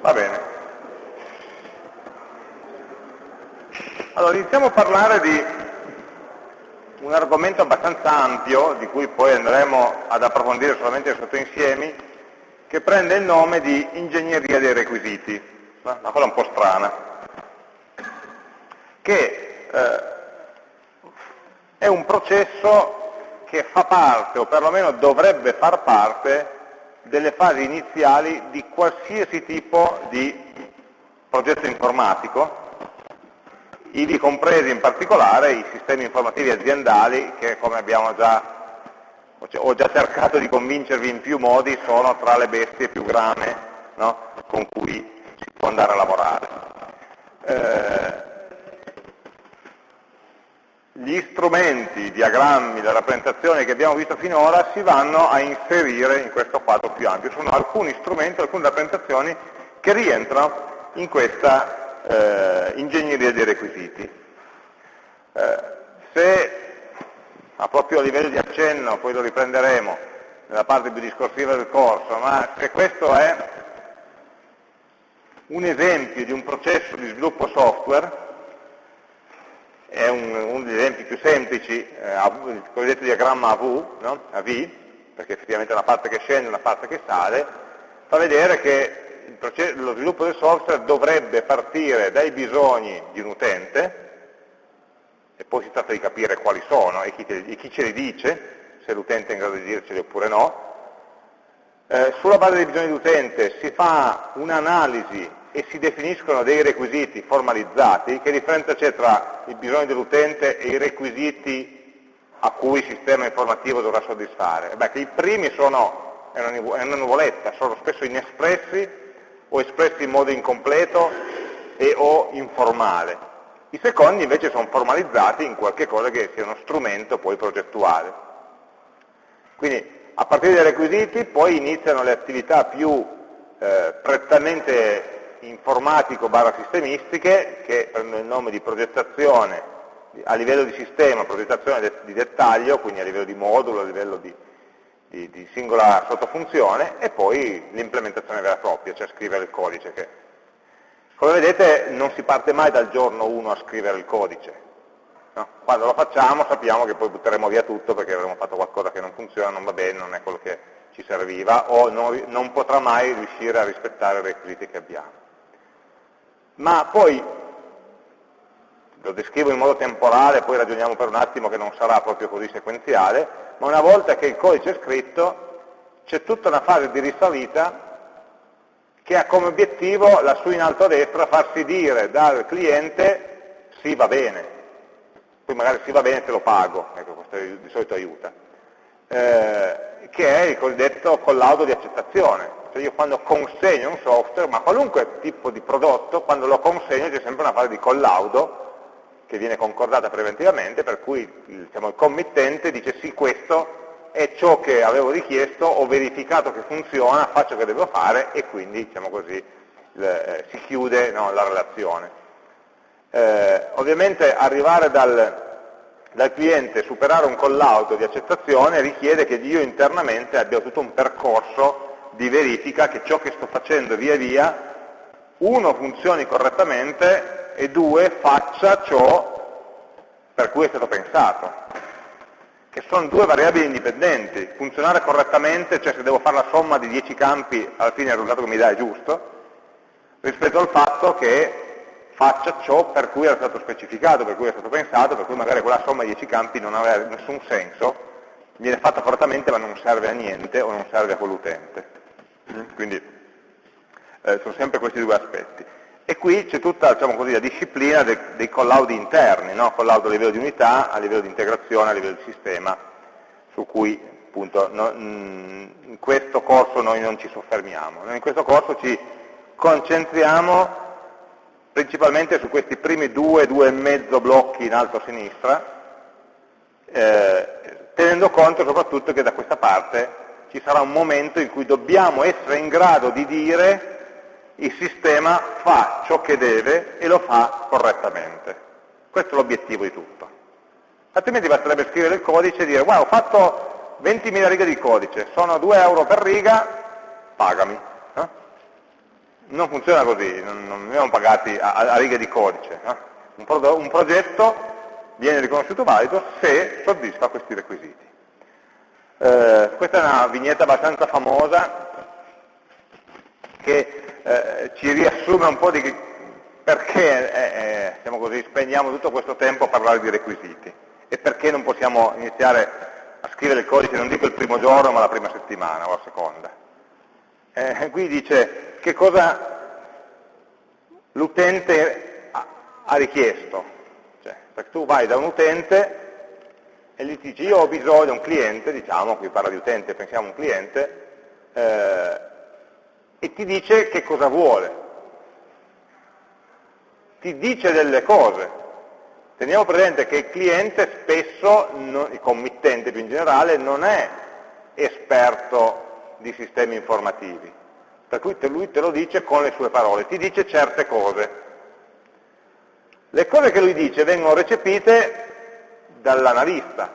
Va bene. Allora, iniziamo a parlare di un argomento abbastanza ampio, di cui poi andremo ad approfondire solamente sotto insiemi, che prende il nome di ingegneria dei requisiti, una cosa un po' strana, che eh, è un processo che fa parte, o perlomeno dovrebbe far parte, delle fasi iniziali di qualsiasi tipo di progetto informatico, ivi compresi in particolare i sistemi informativi aziendali che come abbiamo già ho già cercato di convincervi in più modi sono tra le bestie più grame no? con cui si può andare a lavorare. Eh, gli strumenti, i diagrammi, le rappresentazioni che abbiamo visto finora si vanno a inserire in questo quadro più ampio. Sono alcuni strumenti, alcune rappresentazioni che rientrano in questa eh, ingegneria dei requisiti. Eh, se a proprio livello di accenno, poi lo riprenderemo nella parte più discorsiva del corso, ma se questo è un esempio di un processo di sviluppo software, è un, uno degli esempi più semplici, eh, il cosiddetto diagramma AV, no? AV, perché effettivamente una parte che scende e una parte che sale, fa vedere che processo, lo sviluppo del software dovrebbe partire dai bisogni di un utente, e poi si tratta di capire quali sono e chi, te, e chi ce li dice, se l'utente è in grado di dirceli oppure no. Eh, sulla base dei bisogni dell'utente si fa un'analisi e si definiscono dei requisiti formalizzati, che differenza c'è tra i bisogni dell'utente e i requisiti a cui il sistema informativo dovrà soddisfare? Beh, che i primi sono, è una nuvoletta, sono spesso inespressi o espressi in modo incompleto e o informale. I secondi invece sono formalizzati in qualche cosa che sia uno strumento poi progettuale. Quindi a partire dai requisiti poi iniziano le attività più eh, prettamente informatico barra sistemistiche che prendono il nome di progettazione a livello di sistema, progettazione di dettaglio, quindi a livello di modulo, a livello di, di, di singola sottofunzione, e poi l'implementazione vera e propria, cioè scrivere il codice. Che, come vedete non si parte mai dal giorno 1 a scrivere il codice. No? Quando lo facciamo sappiamo che poi butteremo via tutto perché avremo fatto qualcosa che non funziona, non va bene, non è quello che ci serviva, o non, non potrà mai riuscire a rispettare i requisiti che abbiamo ma poi lo descrivo in modo temporale, poi ragioniamo per un attimo che non sarà proprio così sequenziale, ma una volta che il codice è scritto c'è tutta una fase di risalita che ha come obiettivo lassù in alto a destra farsi dire dal cliente sì va bene, poi magari sì va bene te lo pago, ecco questo di solito aiuta, eh, che è il cosiddetto collaudo di accettazione, cioè io quando consegno un software, ma qualunque tipo di prodotto, quando lo consegno c'è sempre una fase di collaudo che viene concordata preventivamente, per cui diciamo, il committente dice sì, questo è ciò che avevo richiesto, ho verificato che funziona, faccio che devo fare e quindi diciamo così, le, eh, si chiude no, la relazione. Eh, ovviamente arrivare dal, dal cliente, superare un collaudo di accettazione richiede che io internamente abbia tutto un percorso di verifica che ciò che sto facendo via via, uno, funzioni correttamente e due, faccia ciò per cui è stato pensato, che sono due variabili indipendenti. Funzionare correttamente, cioè se devo fare la somma di 10 campi, alla fine il risultato che mi dà è giusto, rispetto al fatto che faccia ciò per cui era stato specificato, per cui è stato pensato, per cui magari quella somma di 10 campi non aveva nessun senso, viene fatta correttamente ma non serve a niente o non serve a quell'utente. Quindi eh, sono sempre questi due aspetti. E qui c'è tutta diciamo così, la disciplina dei, dei collaudi interni, no? collaudo a livello di unità, a livello di integrazione, a livello di sistema, su cui appunto no, mm, in questo corso noi non ci soffermiamo. Noi in questo corso ci concentriamo principalmente su questi primi due, due e mezzo blocchi in alto a sinistra, eh, tenendo conto soprattutto che da questa parte ci sarà un momento in cui dobbiamo essere in grado di dire il sistema fa ciò che deve e lo fa correttamente. Questo è l'obiettivo di tutto. Altrimenti basterebbe scrivere il codice e dire guarda ho fatto 20.000 righe di codice, sono 2 euro per riga, pagami. No? non funziona così, non, non veniamo pagati a, a, righe di codice. No? Un, pro, un progetto viene riconosciuto valido se soddisfa questi requisiti. Eh, questa è una vignetta abbastanza famosa che eh, ci riassume un po' di perché eh, eh, diciamo così, spendiamo tutto questo tempo a parlare di requisiti e perché non possiamo iniziare a scrivere il codice, non dico il primo giorno, ma la prima settimana o la seconda. Eh, qui dice che cosa l'utente ha, richiesto, cioè, perché tu vai da un utente e gli dici io ho bisogno, un cliente, diciamo, qui parla di utente, pensiamo a un cliente, eh, e ti dice che cosa vuole. Ti dice delle cose. Teniamo presente che il cliente spesso, non, il committente più in generale, non è esperto di sistemi informativi, per cui te, lui te lo dice con le sue parole, ti dice certe cose. Le cose che lui dice vengono recepite dall'analista,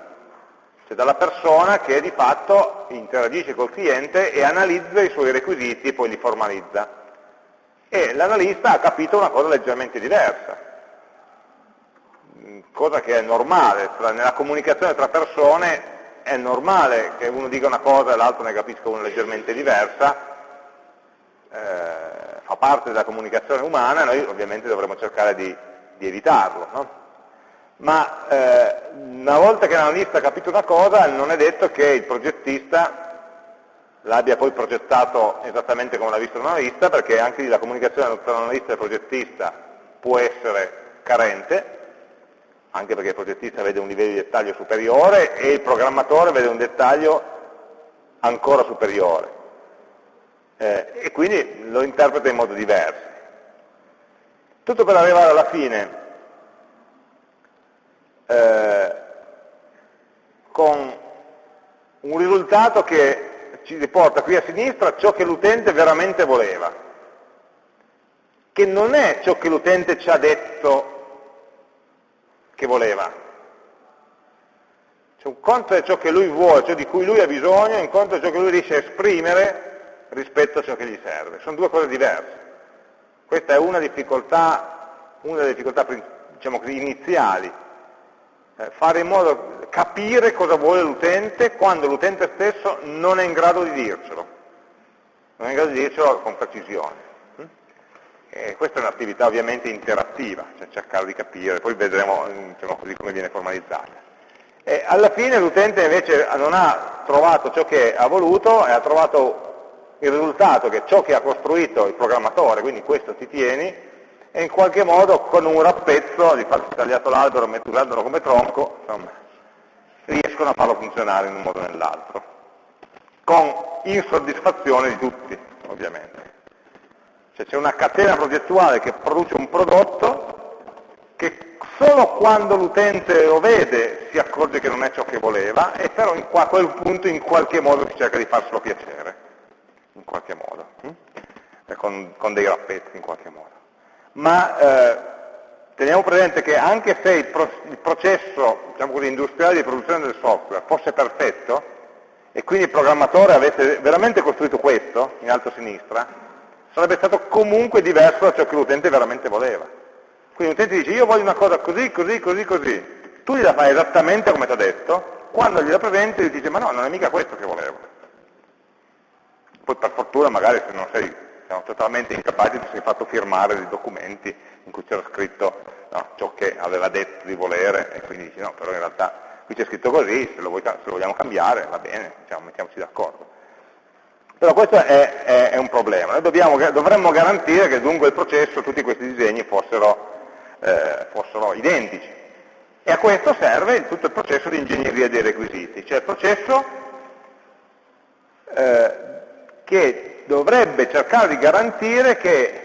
cioè dalla persona che di fatto interagisce col cliente e analizza i suoi requisiti e poi li formalizza. E l'analista ha capito una cosa leggermente diversa, cosa che è normale, nella comunicazione tra persone è normale che uno dica una cosa e l'altro ne capisca una leggermente diversa, eh, fa parte della comunicazione umana e noi ovviamente dovremmo cercare di, di evitarlo. No? Ma eh, una volta che l'analista ha capito una cosa non è detto che il progettista l'abbia poi progettato esattamente come l'ha visto l'analista, perché anche lì la comunicazione tra l'analista e il progettista può essere carente, anche perché il progettista vede un livello di dettaglio superiore e il programmatore vede un dettaglio ancora superiore. Eh, e quindi lo interpreta in modo diverso. Tutto per arrivare alla fine eh, con un risultato che ci riporta qui a sinistra ciò che l'utente veramente voleva, che non è ciò che l'utente ci ha detto che voleva. Cioè, un conto è ciò che lui vuole, ciò di cui lui ha bisogno, un conto è ciò che lui riesce a esprimere rispetto a ciò che gli serve. Sono due cose diverse. Questa è una difficoltà, una delle difficoltà diciamo così, iniziali fare in modo di capire cosa vuole l'utente quando l'utente stesso non è in grado di dircelo, non è in grado di dircelo con precisione. Mm? E questa è un'attività ovviamente interattiva, cioè cercare di capire, poi vedremo diciamo così, come viene formalizzata. E alla fine l'utente invece non ha trovato ciò che ha voluto e ha trovato il risultato che ciò che ha costruito il programmatore, quindi questo ti tieni, e in qualche modo con un rappezzo, di farsi tagliato l'albero, usandolo come tronco, insomma, riescono a farlo funzionare in un modo o nell'altro, con insoddisfazione di tutti, ovviamente. Cioè c'è una catena progettuale che produce un prodotto che solo quando l'utente lo vede si accorge che non è ciò che voleva e però a quel punto in qualche modo si cerca di farselo piacere, in qualche modo, hm? con, con dei rappezzi in qualche modo ma eh, teniamo presente che anche se il, pro il processo diciamo così, industriale di produzione del software fosse perfetto, e quindi il programmatore avesse veramente costruito questo, in alto a sinistra, sarebbe stato comunque diverso da ciò che l'utente veramente voleva. Quindi l'utente dice io voglio una cosa così, così, così, così, tu gliela fai esattamente come ti ha detto, quando gliela presenti gli dice ma no, non è mica questo che volevo. Poi per fortuna magari se non sei siamo totalmente incapaci di essere fatto firmare dei documenti in cui c'era scritto no, ciò che aveva detto di volere e quindi dici no, però in realtà qui c'è scritto così, se lo, vuoi, se lo, vogliamo cambiare va bene, diciamo, mettiamoci d'accordo. Però questo è, è, è un problema, noi dobbiamo, dovremmo garantire che dunque il processo, tutti questi disegni fossero, eh, fossero identici. E a questo serve tutto il processo di ingegneria dei requisiti, cioè il processo eh, che dovrebbe cercare di garantire che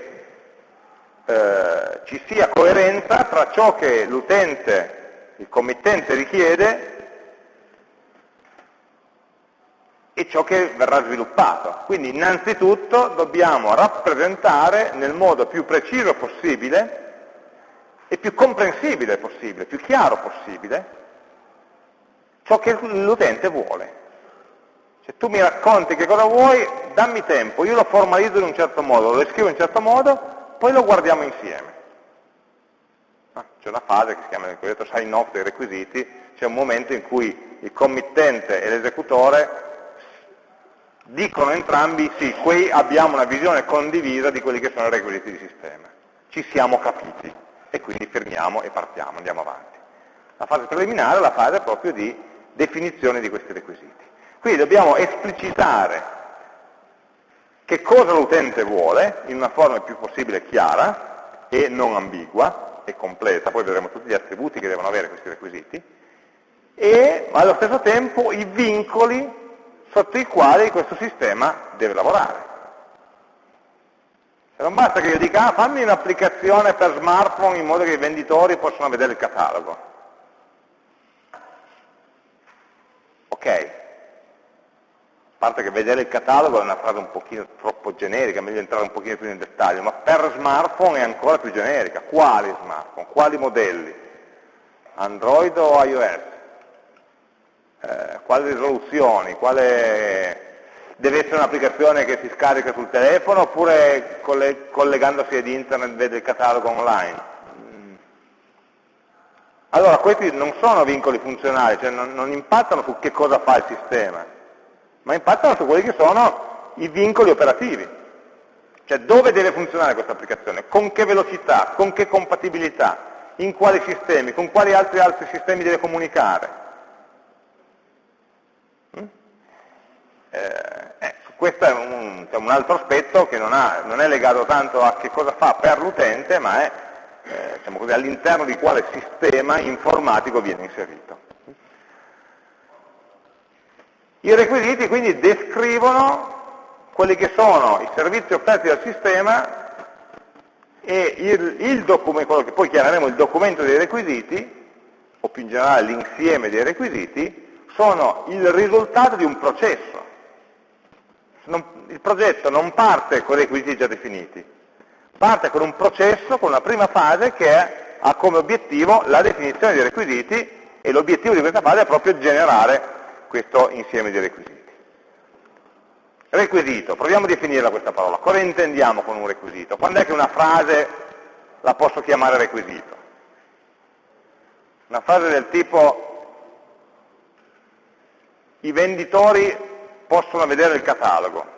eh, ci sia coerenza tra ciò che l'utente, il committente richiede e ciò che verrà sviluppato. Quindi innanzitutto dobbiamo rappresentare nel modo più preciso possibile e più comprensibile possibile, più chiaro possibile, ciò che l'utente vuole. Se tu mi racconti che cosa vuoi, dammi tempo, io lo formalizzo in un certo modo, lo scrivo in un certo modo, poi lo guardiamo insieme. Ah, c'è una fase che si chiama il cosiddetto sign off dei requisiti, c'è un momento in cui il committente e l'esecutore dicono entrambi sì, qui abbiamo una visione condivisa di quelli che sono i requisiti di sistema, ci siamo capiti e quindi fermiamo e partiamo, andiamo avanti. La fase preliminare è la fase proprio di definizione di questi requisiti. Quindi dobbiamo esplicitare che cosa l'utente vuole in una forma il più possibile chiara e non ambigua e completa, poi vedremo tutti gli attributi che devono avere questi requisiti, e allo stesso tempo i vincoli sotto i quali questo sistema deve lavorare. E non basta che io dica, ah, fammi un'applicazione per smartphone in modo che i venditori possano vedere il catalogo. Ok, parte che vedere il catalogo è una frase un pochino troppo generica, meglio entrare un pochino più nel dettaglio, ma per smartphone è ancora più generica. Quali smartphone? Quali modelli? Android o iOS? Eh, quali risoluzioni? Quale... Deve essere un'applicazione che si scarica sul telefono oppure collegandosi ad internet vede il catalogo online? Allora questi non sono vincoli funzionali, cioè non, non impattano su che cosa fa il sistema, ma impattano su quelli che sono i vincoli operativi. Cioè dove deve funzionare questa applicazione, con che velocità, con che compatibilità, in quali sistemi, con quali altri, altri sistemi deve comunicare. Mm? Eh, eh, questo è un, cioè un, altro aspetto che non, ha, non, è legato tanto a che cosa fa per l'utente, ma è eh, diciamo all'interno di quale sistema informatico viene inserito. I requisiti quindi descrivono quelli che sono i servizi offerti dal sistema e il, il quello che poi chiameremo il documento dei requisiti, o più in generale l'insieme dei requisiti, sono il risultato di un processo. Non, il progetto non parte con requisiti già definiti, parte con un processo, con una prima fase che ha come obiettivo la definizione dei requisiti e l'obiettivo di questa fase è proprio generare questo insieme di requisiti. Requisito, proviamo a definirla questa parola. Cosa intendiamo con un requisito? Quando è che una frase la posso chiamare requisito? Una frase del tipo i venditori possono vedere il catalogo.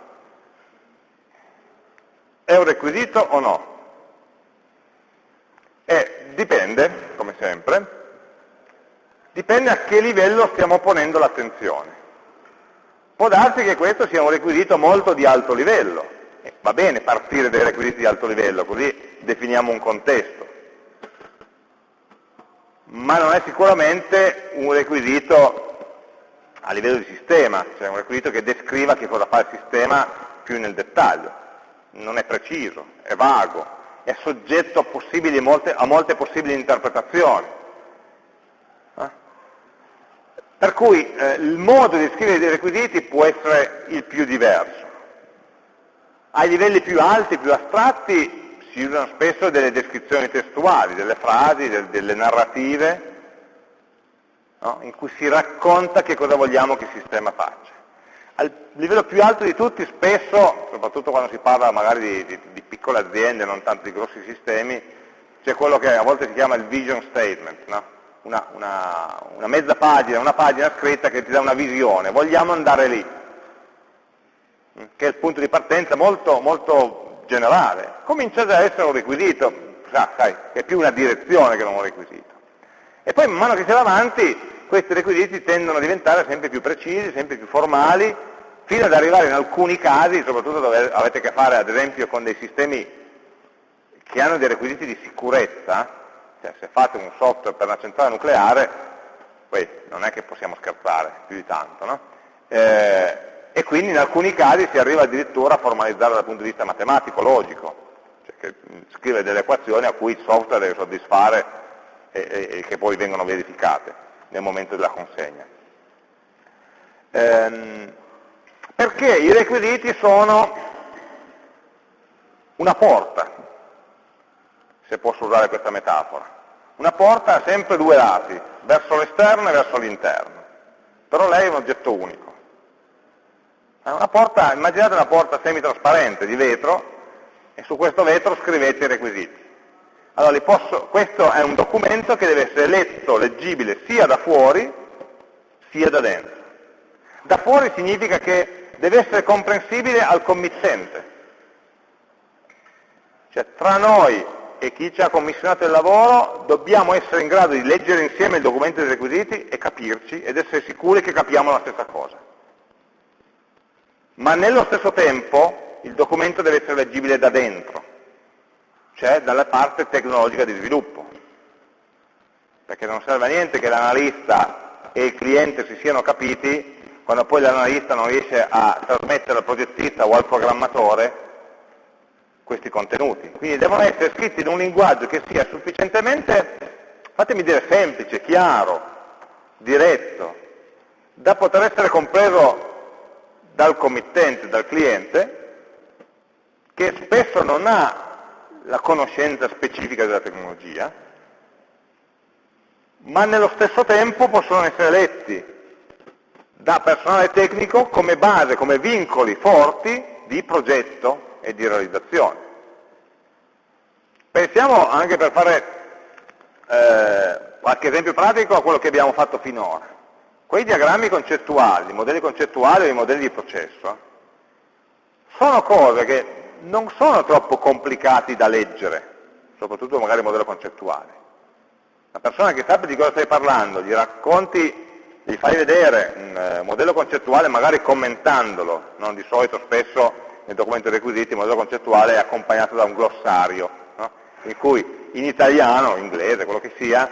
È un requisito o no? E dipende, come sempre, dipende a che livello stiamo ponendo l'attenzione. Può darsi che questo sia un requisito molto di alto livello, e va bene partire dai requisiti di alto livello, così definiamo un contesto, ma non è sicuramente un requisito a livello di sistema, cioè un requisito che descriva che cosa fa il sistema più nel dettaglio non è preciso, è vago, è soggetto a, molte, a molte possibili interpretazioni. Eh? Per cui eh, il modo di scrivere dei requisiti può essere il più diverso. Ai livelli più alti, più astratti, si usano spesso delle descrizioni testuali, delle frasi, del, delle narrative, no? in cui si racconta che cosa vogliamo che il sistema faccia al livello più alto di tutti spesso, soprattutto quando si parla magari di, di, di piccole aziende, non tanto di grossi sistemi, c'è quello che a volte si chiama il vision statement, no? Una, una, una, mezza pagina, una pagina scritta che ti dà una visione, vogliamo andare lì, mm, che è il punto di partenza molto, molto generale. Comincia già a essere un requisito, ah, sai, è più una direzione che non un requisito. E poi man mano che si va avanti questi requisiti tendono a diventare sempre più precisi, sempre più formali, fino ad arrivare in alcuni casi, soprattutto dove avete a che fare ad esempio con dei sistemi che hanno dei requisiti di sicurezza, cioè se fate un software per una centrale nucleare, poi non è che possiamo scherzare più di tanto, no? eh, e quindi in alcuni casi si arriva addirittura a formalizzare dal punto di vista matematico, logico, cioè che scrive delle equazioni a cui il software deve soddisfare e, e, e che poi vengono verificate nel momento della consegna. Ehm, perché i requisiti sono una porta, se posso usare questa metafora. Una porta ha sempre due lati, verso l'esterno e verso l'interno, però lei è un oggetto unico. Una porta, immaginate una porta semitrasparente di vetro e su questo vetro scrivete i requisiti. Allora, posso, questo è un documento che deve essere letto, leggibile sia da fuori sia da dentro. Da fuori significa che deve essere comprensibile al committente. Cioè tra noi e chi ci ha commissionato il lavoro dobbiamo essere in grado di leggere insieme il documento dei requisiti e capirci ed essere sicuri che capiamo la stessa cosa. Ma nello stesso tempo il documento deve essere leggibile da dentro, cioè dalla parte tecnologica di sviluppo. Perché non serve a niente che l'analista e il cliente si siano capiti quando poi l'analista non riesce a trasmettere al progettista o al programmatore questi contenuti. Quindi devono essere scritti in un linguaggio che sia sufficientemente, fatemi dire, semplice, chiaro, diretto, da poter essere compreso dal committente, dal cliente, che spesso non ha la conoscenza specifica della tecnologia, ma nello stesso tempo possono essere letti da personale tecnico come base, come vincoli forti di progetto e di realizzazione. Pensiamo anche per fare eh, qualche esempio pratico a quello che abbiamo fatto finora. Quei diagrammi concettuali, i modelli concettuali o i modelli di processo, sono cose che non sono troppo complicati da leggere, soprattutto magari il modello concettuale. La persona che sappia di cosa stai parlando, gli racconti, gli fai vedere un eh, modello concettuale magari commentandolo, non di solito spesso nel documento requisiti il modello concettuale è accompagnato da un glossario, no? in cui in italiano, in inglese, quello che sia,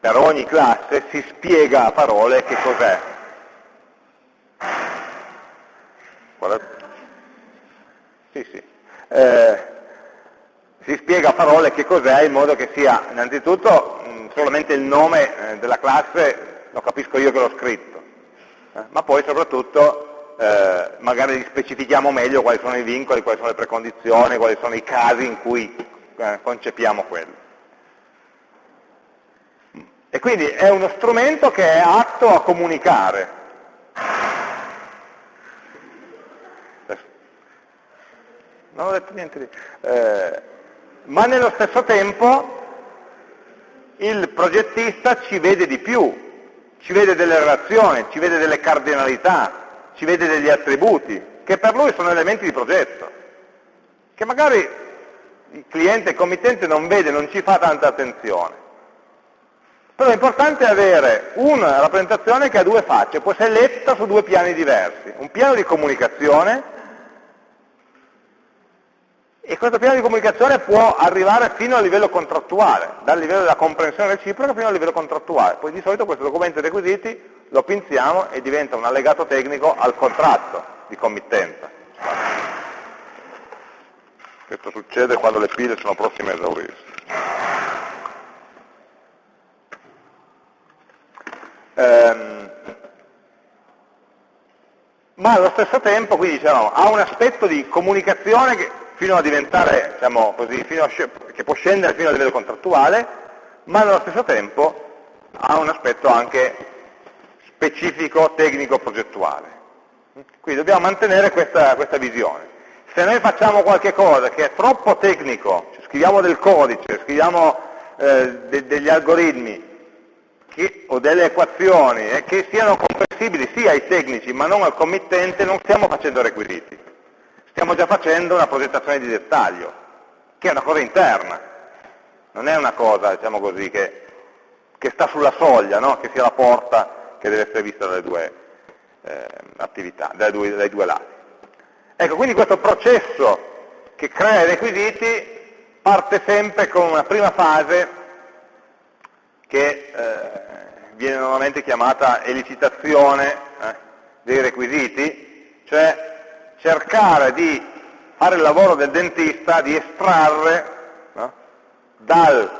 per ogni classe si spiega a parole che cos'è. Sì, sì. Eh, si spiega a parole che cos'è in modo che sia innanzitutto mh, solamente il nome eh, della classe, lo capisco io che l'ho scritto, eh, ma poi soprattutto eh, magari specifichiamo meglio quali sono i vincoli, quali sono le precondizioni, quali sono i casi in cui eh, concepiamo quello. E quindi è uno strumento che è atto a comunicare, non ho detto niente di... Eh, ma nello stesso tempo il progettista ci vede di più, ci vede delle relazioni, ci vede delle cardinalità, ci vede degli attributi, che per lui sono elementi di progetto, che magari il cliente, il committente non vede, non ci fa tanta attenzione. Però è importante avere una rappresentazione che ha due facce, può essere letta su due piani diversi, un piano di comunicazione e questo piano di comunicazione può arrivare fino al livello contrattuale, dal livello della comprensione reciproca fino al livello contrattuale. Poi di solito questo documento dei requisiti lo pinziamo e diventa un allegato tecnico al contratto di committenza. Questo succede quando le pile sono prossime a esaurirsi. Ehm, ma allo stesso tempo, quindi diciamo, ha un aspetto di comunicazione che fino a diventare, diciamo così, a, che può scendere fino a livello contrattuale, ma allo stesso tempo ha un aspetto anche specifico, tecnico, progettuale. Quindi dobbiamo mantenere questa, questa visione. Se noi facciamo qualche cosa che è troppo tecnico, cioè scriviamo del codice, scriviamo eh, de degli algoritmi che, o delle equazioni eh, che siano comprensibili sia ai tecnici ma non al committente, non stiamo facendo requisiti stiamo già facendo una progettazione di dettaglio, che è una cosa interna, non è una cosa, diciamo così, che, che sta sulla soglia, no? che sia la porta che deve essere vista dalle due eh, attività, dai due, dai due lati. Ecco, quindi questo processo che crea i requisiti parte sempre con una prima fase che eh, viene normalmente chiamata elicitazione eh, dei requisiti, cioè cercare di fare il lavoro del dentista, di estrarre no, dal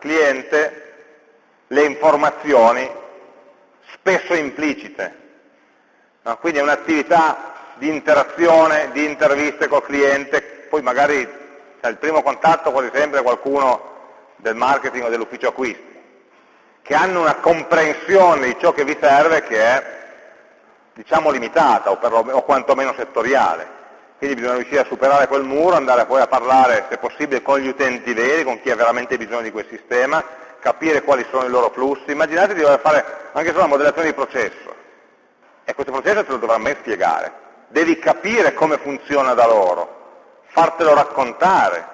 cliente le informazioni spesso implicite. No? Quindi è un'attività di interazione, di interviste col cliente, poi magari cioè, il primo contatto quasi sempre qualcuno del marketing o dell'ufficio acquisti, che hanno una comprensione di ciò che vi serve che è diciamo limitata o, o quantomeno settoriale. Quindi bisogna riuscire a superare quel muro, andare poi a parlare, se possibile, con gli utenti veri, con chi ha veramente bisogno di quel sistema, capire quali sono i loro flussi. Immaginate di dover fare anche solo la modellazione di processo. E questo processo te lo dovrà mai spiegare. Devi capire come funziona da loro, fartelo raccontare,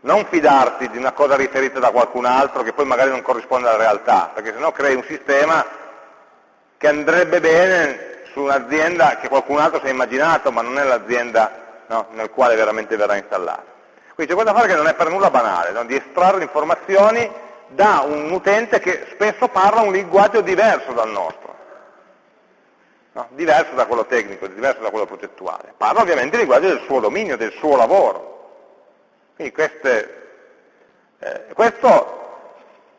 non fidarti di una cosa riferita da qualcun altro che poi magari non corrisponde alla realtà, perché sennò crei un sistema che andrebbe bene su un'azienda che qualcun altro si è immaginato, ma non è l'azienda no, nel quale veramente verrà installata. Quindi c'è questa fare che non è per nulla banale, no? di estrarre informazioni da un utente che spesso parla un linguaggio diverso dal nostro, no? diverso da quello tecnico, diverso da quello progettuale. Parla ovviamente il linguaggio del suo dominio, del suo lavoro. Quindi queste, eh, questo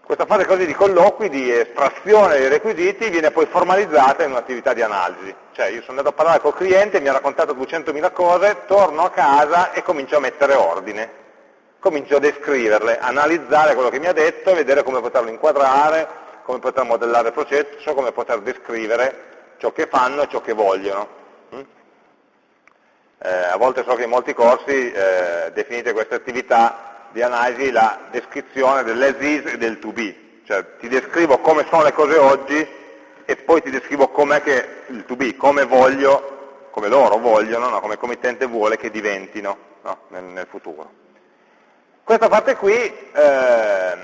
questa fase così di colloqui, di estrazione dei requisiti, viene poi formalizzata in un'attività di analisi. Cioè io sono andato a parlare col cliente, mi ha raccontato 200.000 cose, torno a casa e comincio a mettere ordine. Comincio a descriverle, analizzare quello che mi ha detto, vedere come poterlo inquadrare, come poter modellare il processo, come poter descrivere ciò che fanno e ciò che vogliono. Mm? Eh, a volte so che in molti corsi eh, definite queste attività di analisi la descrizione dell'as is e del to be, cioè ti descrivo come sono le cose oggi e poi ti descrivo com'è che il to be, come voglio, come loro vogliono, no? come il committente vuole che diventino no? nel, nel, futuro. Questa parte qui eh,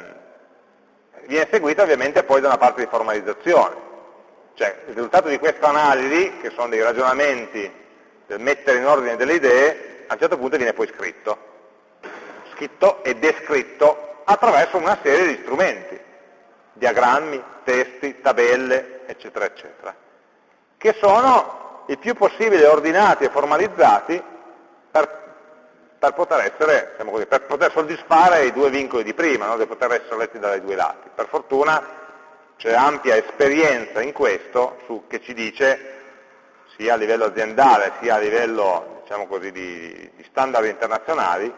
viene seguita ovviamente poi da una parte di formalizzazione, cioè il risultato di questa analisi, che sono dei ragionamenti del mettere in ordine delle idee, a un certo punto viene poi scritto scritto e descritto attraverso una serie di strumenti, diagrammi, testi, tabelle, eccetera, eccetera, che sono il più possibile ordinati e formalizzati per, per, poter, essere, diciamo così, per poter, soddisfare i due vincoli di prima, no? di poter essere letti dai due lati. Per fortuna c'è ampia esperienza in questo su, che ci dice sia a livello aziendale sia a livello diciamo così, di, di standard internazionali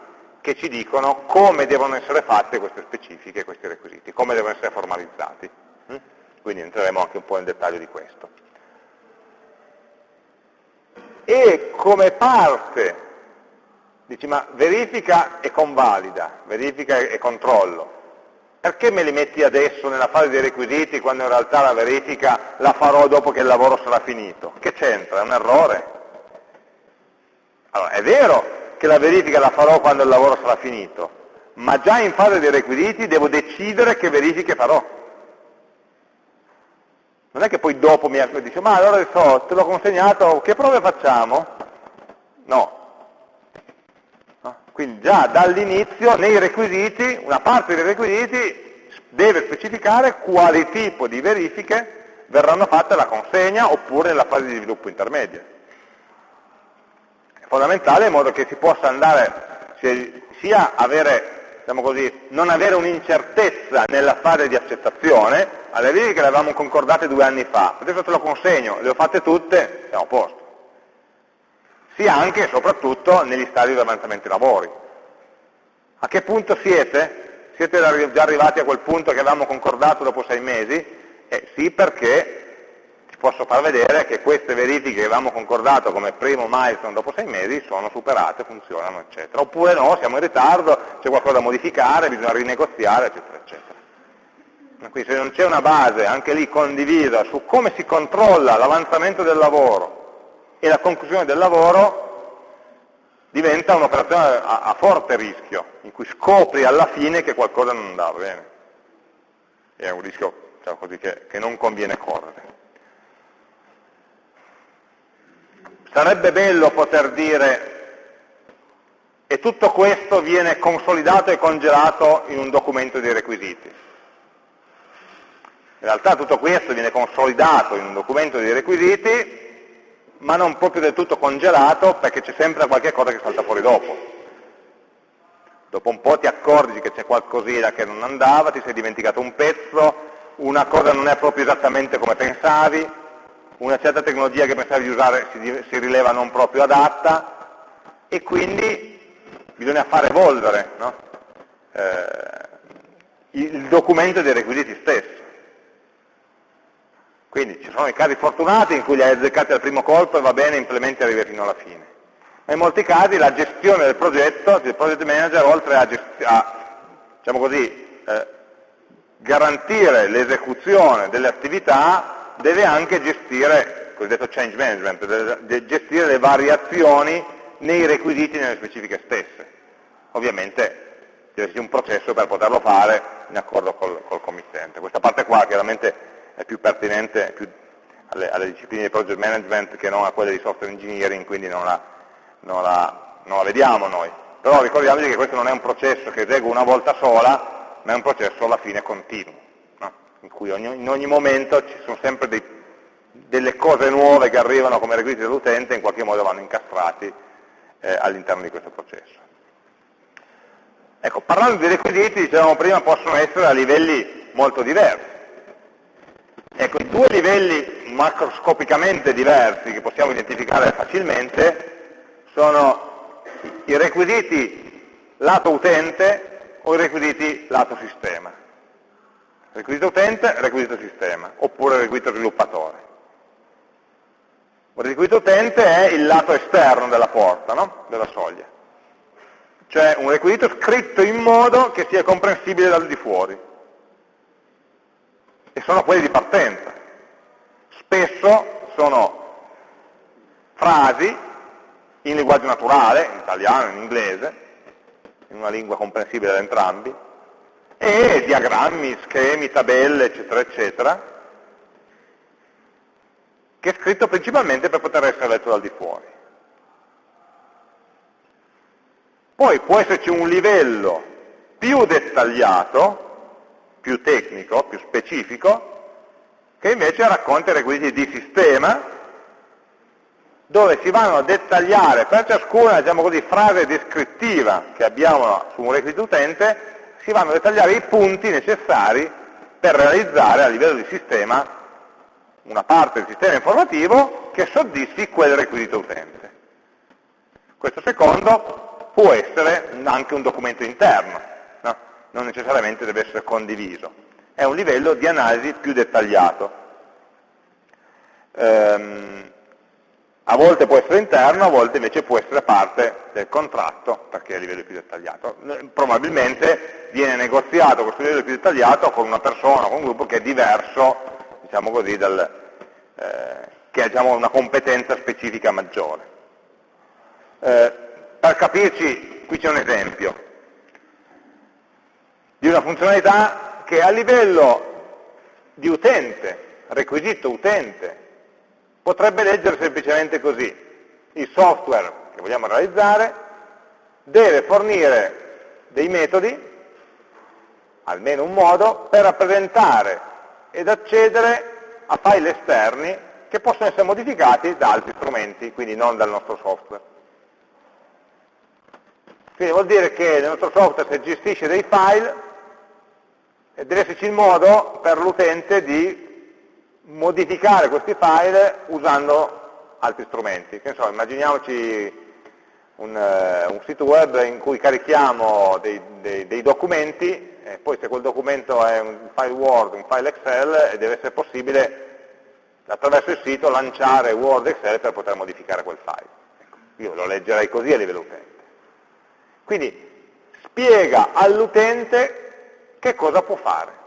che ci dicono come devono essere fatte queste specifiche, questi requisiti, come devono essere formalizzati. Mm? Quindi entreremo anche un po' nel dettaglio di questo. E come parte, dici ma verifica e convalida, verifica e controllo, perché me li metti adesso nella fase dei requisiti quando in realtà la verifica la farò dopo che il lavoro sarà finito? Che c'entra? È un errore? Allora, è vero che la verifica la farò quando il lavoro sarà finito, ma già in fase dei requisiti devo decidere che verifiche farò. Non è che poi dopo mi dice, ma allora adesso te l'ho consegnato, che prove facciamo? No. Quindi già dall'inizio nei requisiti, una parte dei requisiti deve specificare quali tipo di verifiche verranno fatte alla consegna oppure nella fase di sviluppo intermedia fondamentale in modo che si possa andare sia avere, diciamo così, non avere un'incertezza nella fase di accettazione, alle righe che le avevamo concordate due anni fa, adesso te lo consegno, le ho fatte tutte, siamo a posto. Sia anche e soprattutto negli stadi di avanzamento dei lavori. A che punto siete? Siete già arrivati a quel punto che avevamo concordato dopo sei mesi? Eh, sì, perché posso far vedere che queste verifiche che avevamo concordato come primo milestone dopo sei mesi sono superate, funzionano, eccetera. Oppure no, siamo in ritardo, c'è qualcosa da modificare, bisogna rinegoziare, eccetera, eccetera. Quindi se non c'è una base, anche lì condivisa, su come si controlla l'avanzamento del lavoro e la conclusione del lavoro, diventa un'operazione a, a, forte rischio, in cui scopri alla fine che qualcosa non andava bene. è un rischio diciamo così, che, che non conviene correre. Sarebbe bello poter dire e tutto questo viene consolidato e congelato in un documento di requisiti. In realtà tutto questo viene consolidato in un documento di requisiti, ma non proprio del tutto congelato perché c'è sempre qualche cosa che salta fuori dopo. Dopo un po' ti accorgi che c'è qualcosina che non andava, ti sei dimenticato un pezzo, una cosa non è proprio esattamente come pensavi, una certa tecnologia che pensavi di usare si, si rileva non proprio adatta e quindi bisogna far evolvere no? eh, il documento dei requisiti stesso. Quindi ci sono i casi fortunati in cui li hai azzeccati al primo colpo e va bene, implementi e arrivi fino alla fine. Ma in molti casi la gestione del progetto, il project manager, oltre a, a diciamo così, eh, garantire l'esecuzione delle attività, deve anche gestire, cosiddetto change management, deve gestire le variazioni nei requisiti nelle specifiche stesse. Ovviamente deve esserci un processo per poterlo fare in accordo col, col committente. Questa parte qua chiaramente è più pertinente più alle, alle, discipline di project management che non a quelle di software engineering, quindi non la, non la, non la vediamo noi. Però ricordiamoci che questo non è un processo che esegue una volta sola, ma è un processo alla fine continuo? In cui ogni, in ogni momento ci sono sempre dei, delle cose nuove che arrivano come requisiti dell'utente e in qualche modo vanno incastrati eh, all'interno di questo processo. Ecco, parlando di requisiti, dicevamo prima, possono essere a livelli molto diversi. Ecco, i due livelli macroscopicamente diversi che possiamo identificare facilmente sono i requisiti lato utente o i requisiti lato sistema. Requisito utente, requisito sistema, oppure requisito sviluppatore. Il requisito utente è il lato esterno della porta, no? della soglia. Cioè un requisito scritto in modo che sia comprensibile dal di fuori e sono quelli di partenza. Spesso sono frasi in linguaggio naturale, in italiano, in inglese, in una lingua comprensibile da entrambi, e diagrammi, schemi, tabelle, eccetera, eccetera, che è scritto principalmente per poter essere letto dal di fuori. Poi può esserci un livello più dettagliato più tecnico, più specifico, che invece racconta i requisiti di sistema, dove si vanno a dettagliare per ciascuna diciamo così, frase descrittiva che abbiamo su un requisito utente, si vanno a dettagliare i punti necessari per realizzare a livello di sistema una parte del sistema informativo che soddisfi quel requisito utente. Questo secondo può essere anche un documento interno, non necessariamente deve essere condiviso. È un livello di analisi più dettagliato. Ehm, a volte può essere interno, a volte invece può essere parte del contratto, perché è a livello più dettagliato. Probabilmente viene negoziato questo livello più dettagliato con una persona, con un gruppo che è diverso, diciamo così, dal, eh, che ha diciamo, una competenza specifica maggiore. Eh, per capirci, qui c'è un esempio di una funzionalità che a livello di utente, requisito utente, potrebbe leggere semplicemente così. Il software che vogliamo realizzare deve fornire dei metodi, almeno un modo, per rappresentare ed accedere a file esterni che possono essere modificati da altri strumenti, quindi non dal nostro software. Quindi vuol dire che nel nostro software se gestisce dei file deve esserci il modo per l'utente di modificare questi file usando altri strumenti. So, immaginiamoci un, uh, un, sito web in cui carichiamo dei, dei, dei documenti e poi se quel documento è un file Word, un file Excel, deve essere possibile attraverso il sito lanciare Word Excel per poter modificare quel file. Ecco, io lo leggerei così a livello utente. Quindi spiega all'utente che cosa può fare?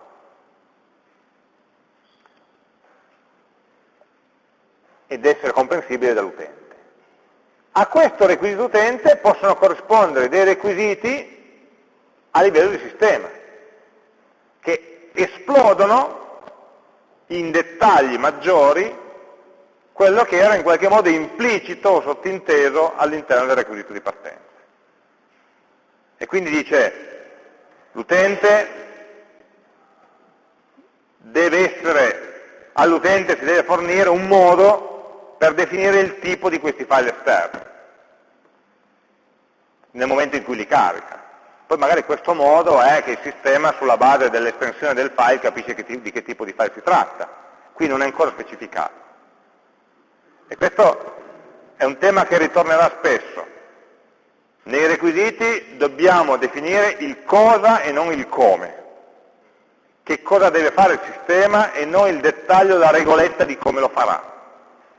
Ed essere comprensibile dall'utente. A questo requisito utente possono corrispondere dei requisiti a livello di sistema, che esplodono in dettagli maggiori quello che era in qualche modo implicito o sottinteso all'interno del requisito di partenza. E quindi dice, L'utente deve essere, all'utente si deve fornire un modo per definire il tipo di questi file esterni nel momento in cui li carica. Poi magari questo modo è che il sistema sulla base dell'estensione del file capisce che di che tipo di file si tratta. Qui non è ancora specificato. E questo è un tema che ritornerà spesso, nei requisiti dobbiamo definire il cosa e non il come. che cosa deve fare il sistema e non il dettaglio della regoletta di come lo farà.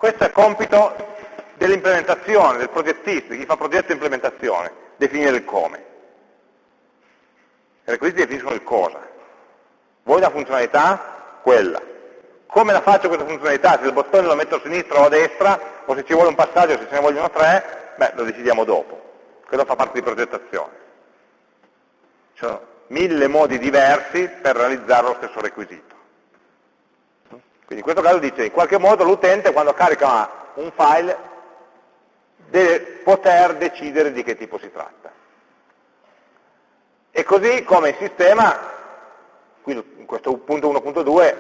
Questo è compito dell'implementazione, del progettista, di chi fa progetto e implementazione, definire il come. I requisiti definiscono il cosa. Vuoi una funzionalità? Quella. Come la faccio questa funzionalità? Se il bottone lo metto a sinistra o a destra, o se ci vuole un passaggio, se ce ne vogliono tre, beh, lo decidiamo dopo. Quello fa parte di progettazione. Ci sono mille modi diversi per realizzare lo stesso requisito. Quindi in questo caso dice, in qualche modo l'utente quando carica un file deve poter decidere di che tipo si tratta. E così come il sistema, qui in questo punto 1.2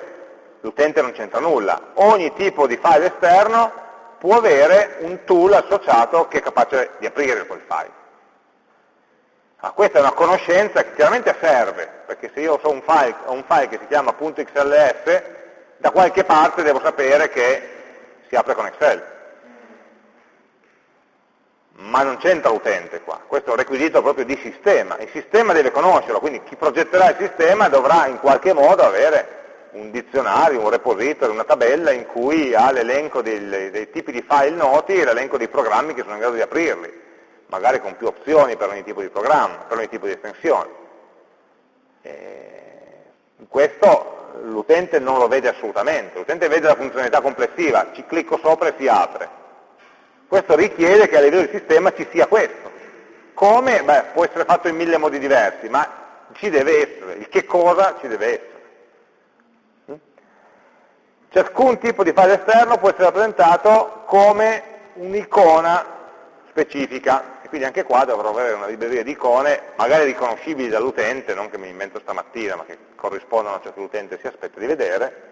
l'utente non c'entra nulla, ogni tipo di file esterno può avere un tool associato che è capace di aprire quel file. Ah, questa è una conoscenza che chiaramente serve, perché se io ho un file, ho un file che si chiama .xls, da qualche parte devo sapere che si apre con Excel. Ma non c'entra l'utente qua, questo è un requisito proprio di sistema, il sistema deve conoscerlo, quindi chi progetterà il sistema dovrà in qualche modo avere un dizionario, un repository, una tabella in cui ha l'elenco dei, dei tipi di file noti e l'elenco dei programmi che sono in grado di aprirli magari con più opzioni per ogni tipo di programma, per ogni tipo di estensione. in questo l'utente non lo vede assolutamente, l'utente vede la funzionalità complessiva, ci clicco sopra e si apre. Questo richiede che a livello di sistema ci sia questo. Come? Beh, può essere fatto in mille modi diversi, ma ci deve essere, il che cosa ci deve essere. Mm? Ciascun tipo di file esterno può essere rappresentato come un'icona specifica quindi anche qua dovrò avere una libreria di icone, magari riconoscibili dall'utente, non che mi invento stamattina, ma che corrispondono a ciò che l'utente si aspetta di vedere,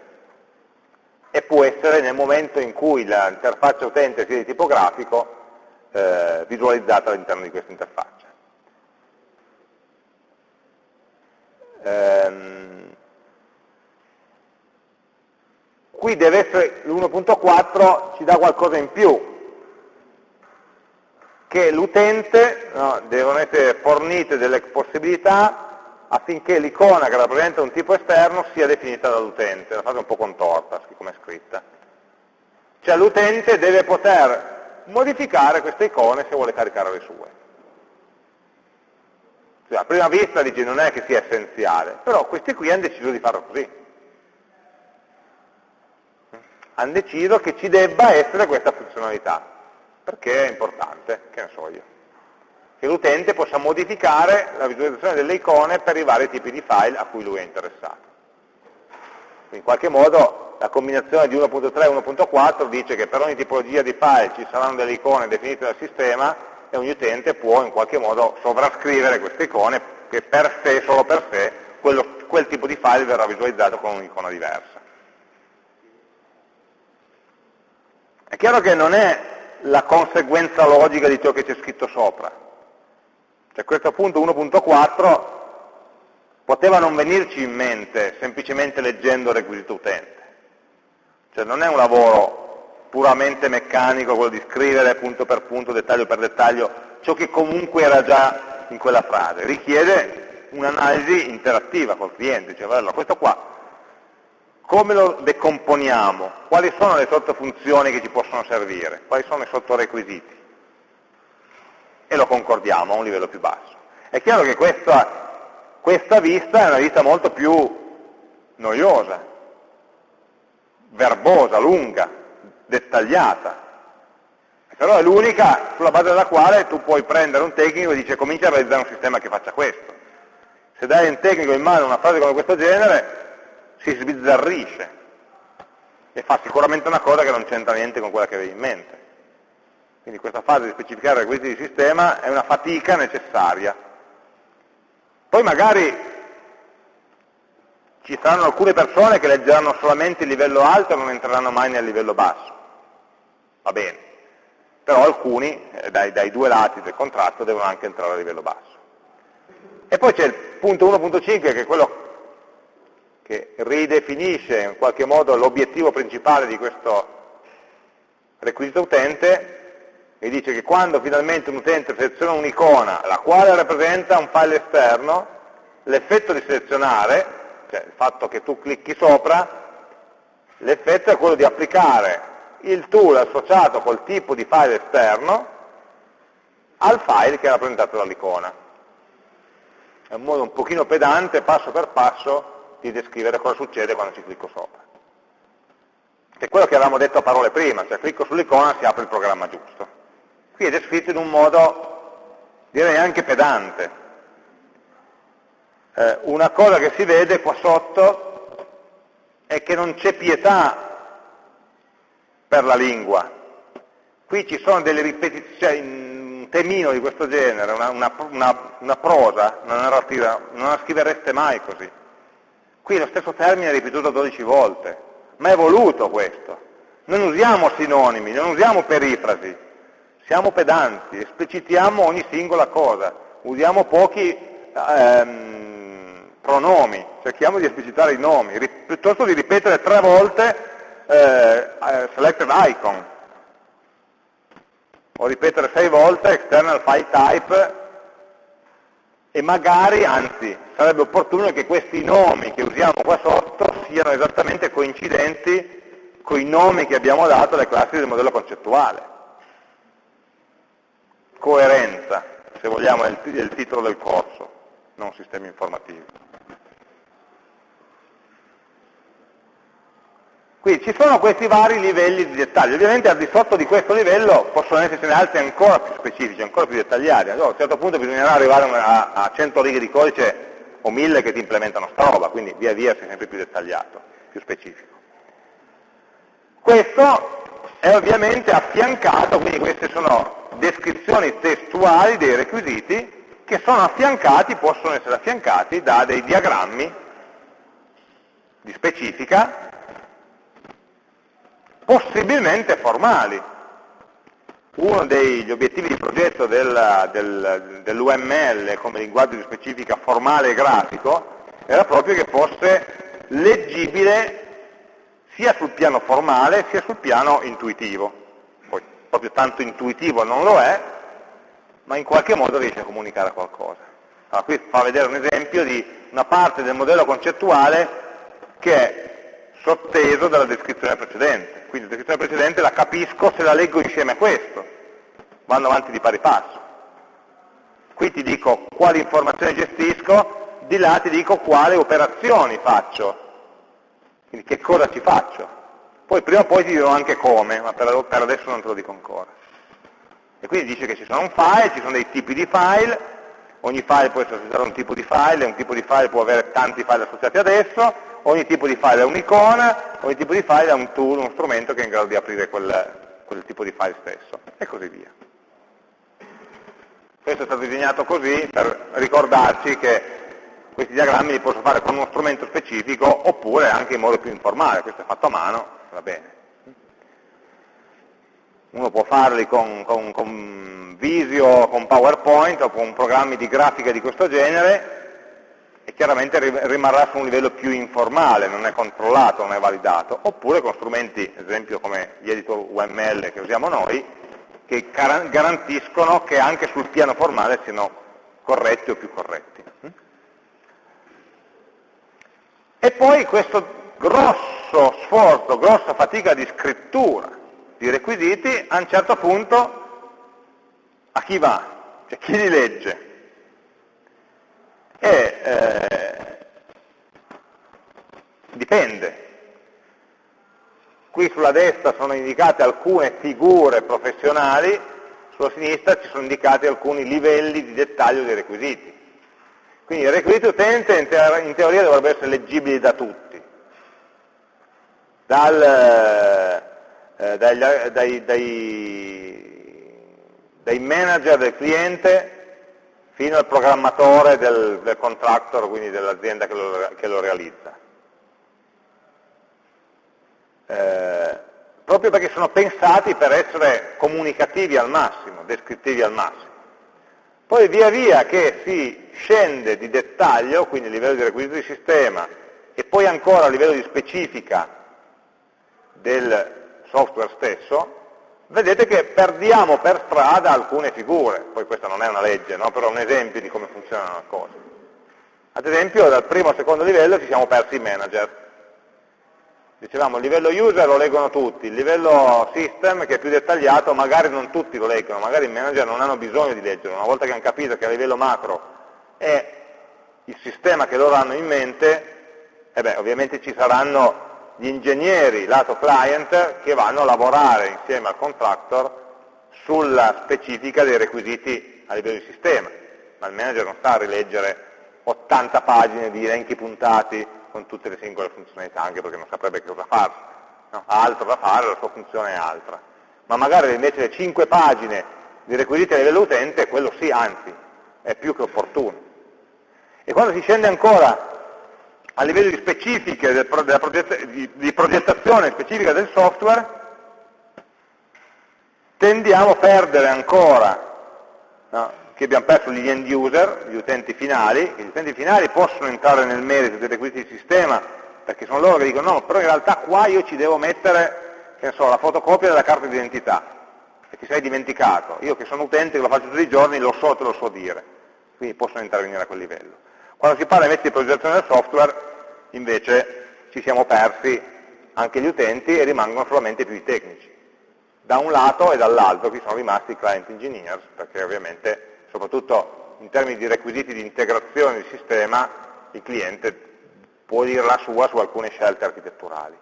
e può essere nel momento in cui l'interfaccia utente sia di tipo grafico, eh, visualizzata all'interno di questa interfaccia. Ehm, qui deve essere l'1.4 ci dà qualcosa in più, che l'utente no, devono essere fornite delle possibilità affinché l'icona che rappresenta un tipo esterno sia definita dall'utente, la fase un po' contorta, come è scritta. Cioè l'utente deve poter modificare queste icone se vuole caricare le sue. Cioè, a prima vista dice non è che sia essenziale, però questi qui hanno deciso di farlo così. Hanno deciso che ci debba essere questa funzionalità perché è importante, che ne so io, che l'utente possa modificare la visualizzazione delle icone per i vari tipi di file a cui lui è interessato. In qualche modo la combinazione di 1.3 e 1.4 dice che per ogni tipologia di file ci saranno delle icone definite dal sistema e ogni utente può in qualche modo sovrascrivere queste icone che per sé, solo per sé, quello, quel tipo di file verrà visualizzato con un'icona diversa. È chiaro che non è la conseguenza logica di ciò che c'è scritto sopra. Cioè questo punto 1.4 poteva non venirci in mente semplicemente leggendo il requisito utente. Cioè non è un lavoro puramente meccanico quello di scrivere punto per punto, dettaglio per dettaglio, ciò che comunque era già in quella frase. Richiede un'analisi interattiva col cliente, cioè allora, questo qua come lo decomponiamo? Quali sono le sottofunzioni che ci possono servire? Quali sono i sottorequisiti? E lo concordiamo a un livello più basso. È chiaro che questa, questa vista è una vista molto più noiosa, verbosa, lunga, dettagliata. Però è l'unica sulla base della quale tu puoi prendere un tecnico e dice comincia a realizzare un sistema che faccia questo. Se dai a un tecnico in mano una frase come questo genere, si sbizzarrisce e fa sicuramente una cosa che non c'entra niente con quella che avevi in mente. Quindi questa fase di specificare i requisiti di sistema è una fatica necessaria. Poi magari ci saranno alcune persone che leggeranno solamente il livello alto e non entreranno mai nel livello basso. Va bene. Però alcuni, eh, dai, dai due lati del contratto, devono anche entrare a livello basso. E poi c'è il punto 1.5 che è quello che ridefinisce in qualche modo l'obiettivo principale di questo requisito utente e dice che quando finalmente un utente seleziona un'icona la quale rappresenta un file esterno, l'effetto di selezionare cioè il fatto che tu clicchi sopra, l'effetto è quello di applicare il tool associato col tipo di file esterno al file che è rappresentato dall'icona. È un modo un pochino pedante, passo per passo, di descrivere cosa succede quando ci clicco sopra. Che è quello che avevamo detto a parole prima, cioè clicco sull'icona e si apre il programma giusto. Qui è descritto in un modo, direi anche pedante. Eh, una cosa che si vede qua sotto è che non c'è pietà per la lingua. Qui ci sono delle ripetizioni, cioè un temino di questo genere, una, una, una, una prosa, una narrativa, non la scrivereste mai così. Qui lo stesso termine è ripetuto 12 volte, ma è voluto questo. Non usiamo sinonimi, non usiamo perifrasi, siamo pedanti, esplicitiamo ogni singola cosa, usiamo pochi ehm, pronomi, cerchiamo di esplicitare i nomi, piuttosto di ripetere tre volte eh, eh, selected icon, o ripetere sei volte external file type e magari, anzi, sarebbe opportuno che questi nomi che usiamo qua sotto siano esattamente coincidenti con i nomi che abbiamo dato alle classi del modello concettuale. Coerenza, se vogliamo, è il, titolo del corso, non sistemi informativi. Quindi ci sono questi vari livelli di dettaglio, ovviamente al di sotto di questo livello possono essercene altri ancora più specifici, ancora più dettagliati, allora, a un certo punto bisognerà arrivare a, a 100 righe di codice o 1000 che ti implementano sta roba, quindi via via sei sempre più dettagliato, più specifico. Questo è ovviamente affiancato, quindi queste sono descrizioni testuali dei requisiti che sono affiancati, possono essere affiancati da dei diagrammi di specifica possibilmente formali. Uno degli obiettivi di progetto del, del, dell'UML come linguaggio di specifica formale e grafico era proprio che fosse leggibile sia sul piano formale sia sul piano intuitivo. Poi proprio tanto intuitivo non lo è, ma in qualche modo riesce a comunicare qualcosa. Allora, qui fa vedere un esempio di una parte del modello concettuale che è sotteso dalla descrizione precedente quindi la descrizione precedente la capisco se la leggo insieme a questo, vanno avanti di pari passo. Qui ti dico quali informazioni gestisco, di là ti dico quali operazioni faccio, quindi che cosa ci faccio. Poi prima o poi ti dirò anche come, ma per, adesso non te lo dico ancora. E quindi dice che ci sono un file, ci sono dei tipi di file, ogni file può essere associato a un tipo di file, un tipo di file può avere tanti file associati ad esso, ogni tipo di file è un'icona, ogni tipo di file è un tool, uno strumento che è in grado di aprire quel, quel tipo di file stesso, e così via. Questo è stato disegnato così per ricordarci che questi diagrammi li posso fare con uno strumento specifico oppure anche in modo più informale, questo è fatto a mano, va bene. Uno può farli con, con, con Visio, con PowerPoint o con programmi di grafica di questo genere e chiaramente rimarrà su un livello più informale, non è controllato, non è validato, oppure con strumenti, ad esempio come gli editor UML che usiamo noi, che garantiscono che anche sul piano formale siano corretti o più corretti. E poi questo grosso sforzo, grossa fatica di scrittura di requisiti, a un certo punto a chi va? Cioè chi li legge? E eh, dipende. Qui sulla destra sono indicate alcune figure professionali, sulla sinistra ci sono indicati alcuni livelli di dettaglio dei requisiti. Quindi i requisiti utente in, teoria dovrebbero essere leggibili da tutti, Dal, eh, dai, dai, dai, manager del cliente fino al programmatore del, del contractor, quindi dell'azienda che, che, lo realizza. Eh, proprio perché sono pensati per essere comunicativi al massimo, descrittivi al massimo. Poi via via che si scende di dettaglio, quindi a livello di requisito di sistema, e poi ancora a livello di specifica del software stesso, vedete che perdiamo per strada alcune figure, poi questa non è una legge, no? però è un esempio di come funziona una cosa. Ad esempio dal primo al secondo livello ci siamo persi i manager. Dicevamo il livello user lo leggono tutti, il livello system che è più dettagliato magari non tutti lo leggono, magari i manager non hanno bisogno di leggerlo, una volta che hanno capito che a livello macro è il sistema che loro hanno in mente, e beh, ovviamente ci saranno gli ingegneri lato client che vanno a lavorare insieme al contractor sulla specifica dei requisiti a livello di sistema, ma il manager non sta a rileggere 80 pagine di elenchi puntati con tutte le singole funzionalità, anche perché non saprebbe che cosa fare, no? ha altro da fare, la sua funzione è altra. Ma magari invece le 5 pagine di requisiti a livello utente, quello sì, anzi, è più che opportuno. E quando si scende ancora a livello di specifiche del, progett di, di progettazione specifica del software, tendiamo a perdere ancora, no? che abbiamo perso gli end user, gli utenti finali, che gli utenti finali possono entrare nel merito dei requisiti di sistema, perché sono loro che dicono no, però in realtà qua io ci devo mettere, so, la fotocopia della carta d'identità, e ti sei dimenticato. Io che sono utente, che lo faccio tutti i giorni, lo so, te lo so dire. Quindi possono intervenire a quel livello. Quando si parla invece di progettazione del software, invece ci siamo persi anche gli utenti e rimangono solamente più i tecnici. Da un lato e dall'altro qui sono rimasti i client engineers, perché ovviamente soprattutto in termini di requisiti di integrazione del sistema, il cliente può dire la sua su alcune scelte architetturali.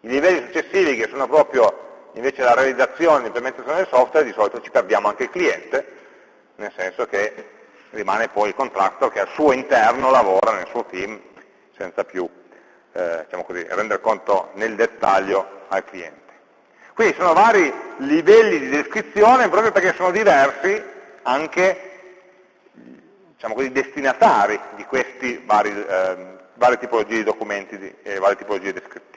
I livelli successivi, che sono proprio invece la realizzazione, l'implementazione del software, di solito ci perdiamo anche il cliente, nel senso che rimane poi il contractor che al suo interno lavora nel suo team senza più eh, diciamo così, rendere conto nel dettaglio al cliente. Quindi sono vari livelli di descrizione proprio perché sono diversi anche diciamo così, destinatari di queste eh, varie tipologie di documenti e varie tipologie descrittive.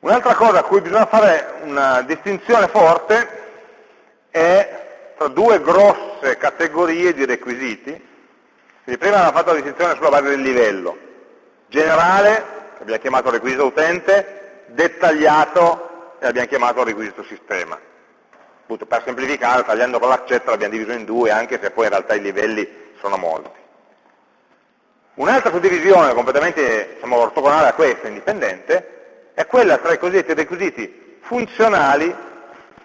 Un'altra cosa a cui bisogna fare una distinzione forte è tra due grosse categorie di requisiti. Quindi prima abbiamo fatto la distinzione sulla base del livello. Generale, che abbiamo chiamato requisito utente, dettagliato, e abbiamo chiamato requisito sistema. Appunto, per semplificare, tagliando con l'accetta l'abbiamo diviso in due, anche se poi in realtà i livelli sono molti. Un'altra suddivisione completamente diciamo, ortogonale a questa, indipendente, è quella tra i cosiddetti requisiti funzionali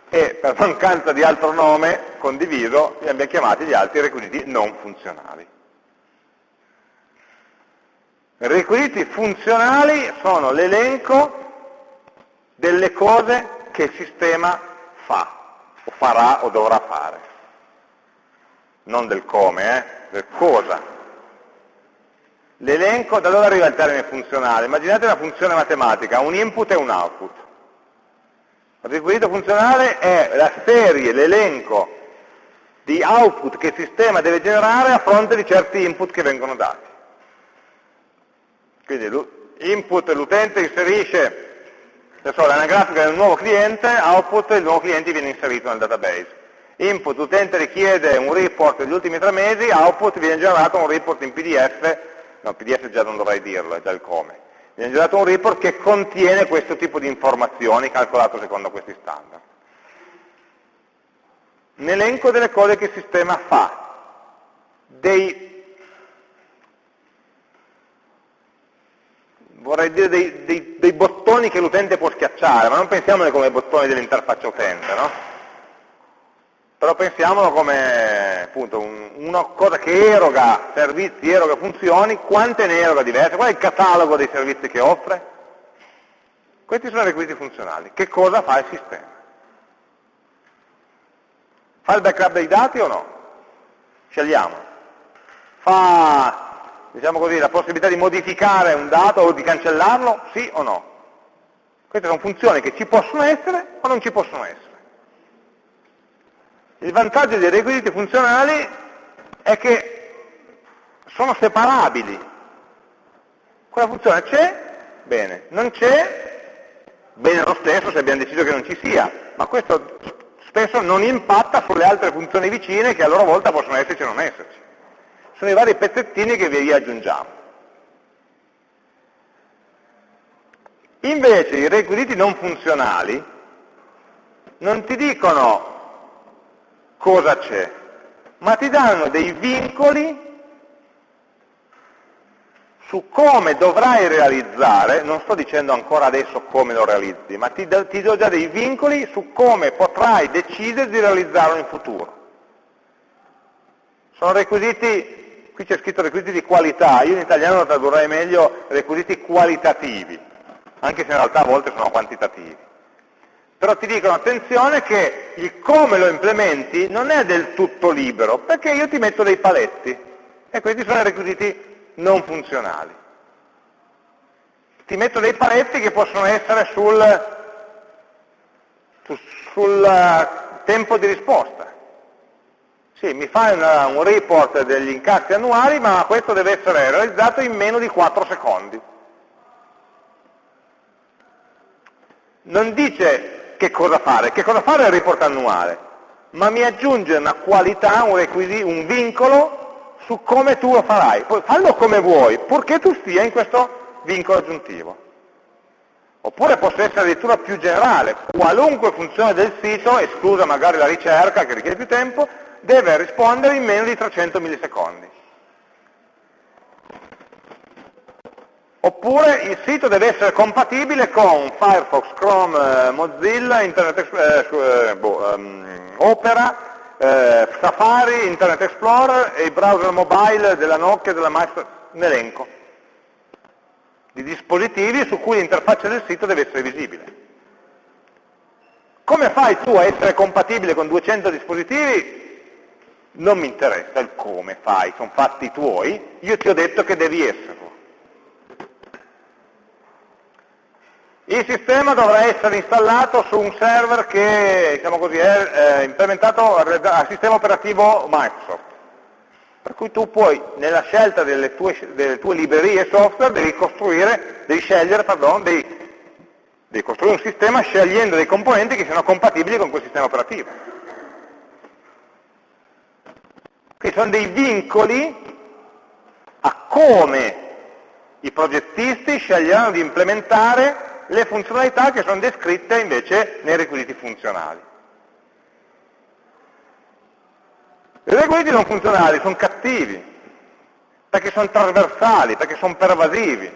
e per mancanza di altro nome condiviso li abbiamo chiamati gli altri requisiti non funzionali. Requisiti funzionali sono l'elenco delle cose che il sistema fa, o farà o dovrà fare. Non del come, eh? del cosa L'elenco, da dove arriva il termine funzionale? Immaginate una funzione matematica, un input e un output. Il requisito funzionale è la serie, l'elenco di output che il sistema deve generare a fronte di certi input che vengono dati. Quindi l'input l'utente inserisce l'anagrafica del nuovo cliente, output il nuovo cliente viene inserito nel database. Input l'utente richiede un report degli ultimi tre mesi, output viene generato un report in PDF no, PDF già non dovrei dirlo, è già il come. Hanno dato un report che contiene questo tipo di informazioni calcolato secondo questi standard. Un elenco delle cose che il sistema fa, dei, vorrei dire dei, dei, dei bottoni che l'utente può schiacciare, ma non pensiamone come bottoni dell'interfaccia utente, no? però pensiamolo come appunto un, una cosa che eroga servizi, eroga funzioni, quante ne eroga diverse, qual è il catalogo dei servizi che offre? Questi sono i requisiti funzionali. Che cosa fa il sistema? Fa il backup dei dati o no? Scegliamo. Fa, diciamo così, la possibilità di modificare un dato o di cancellarlo? Sì o no? Queste sono funzioni che ci possono essere o non ci possono essere. Il vantaggio dei requisiti funzionali è che sono separabili. Quella funzione c'è, bene, non c'è, bene lo stesso se abbiamo deciso che non ci sia, ma questo spesso non impatta sulle altre funzioni vicine che a loro volta possono esserci o non esserci. Sono i vari pezzettini che vi aggiungiamo. Invece i requisiti non funzionali non ti dicono cosa c'è, ma ti danno dei vincoli su come dovrai realizzare, non sto dicendo ancora adesso come lo realizzi, ma ti, ti do già dei vincoli su come potrai decidere di realizzarlo in futuro. Sono requisiti, qui c'è scritto requisiti di qualità, io in italiano lo tradurrei meglio requisiti qualitativi, anche se in realtà a volte sono quantitativi. Però ti dicono attenzione che il come lo implementi non è del tutto libero, perché io ti metto dei paletti, e questi sono i requisiti non funzionali. Ti metto dei paletti che possono essere sul, sul eh, tempo di risposta. Sì, mi fai una, un report degli incassi annuali, ma questo deve essere realizzato in meno di 4 secondi. Non dice che cosa fare, che cosa fare è il report annuale, ma mi aggiunge una qualità, un, un vincolo su come tu lo farai. Poi fallo come vuoi, purché tu stia in questo vincolo aggiuntivo. Oppure possa essere addirittura più generale, qualunque funzione del sito, esclusa magari la ricerca che richiede più tempo, deve rispondere in meno di 300 millisecondi. Oppure il sito deve essere compatibile con Firefox, Chrome, eh, Mozilla, Internet Explorer, eh, boh, um, Opera, eh, Safari, Internet Explorer e i browser mobile della Nokia e della Microsoft, un elenco di dispositivi su cui l'interfaccia del sito deve essere visibile. Come fai tu a essere compatibile con 200 dispositivi? Non mi interessa il come fai, sono fatti tuoi, io ti ho detto che devi esserlo. Il sistema dovrà essere installato su un server che diciamo così, è eh, implementato al sistema operativo Microsoft. Per cui tu puoi, nella scelta delle tue, delle tue librerie software, devi, devi scegliere, pardon, devi, devi costruire un sistema scegliendo dei componenti che siano compatibili con quel sistema operativo. Quindi sono dei vincoli a come i progettisti sceglieranno di implementare le funzionalità che sono descritte invece nei requisiti funzionali. I requisiti non funzionali sono cattivi, perché sono trasversali, perché sono pervasivi.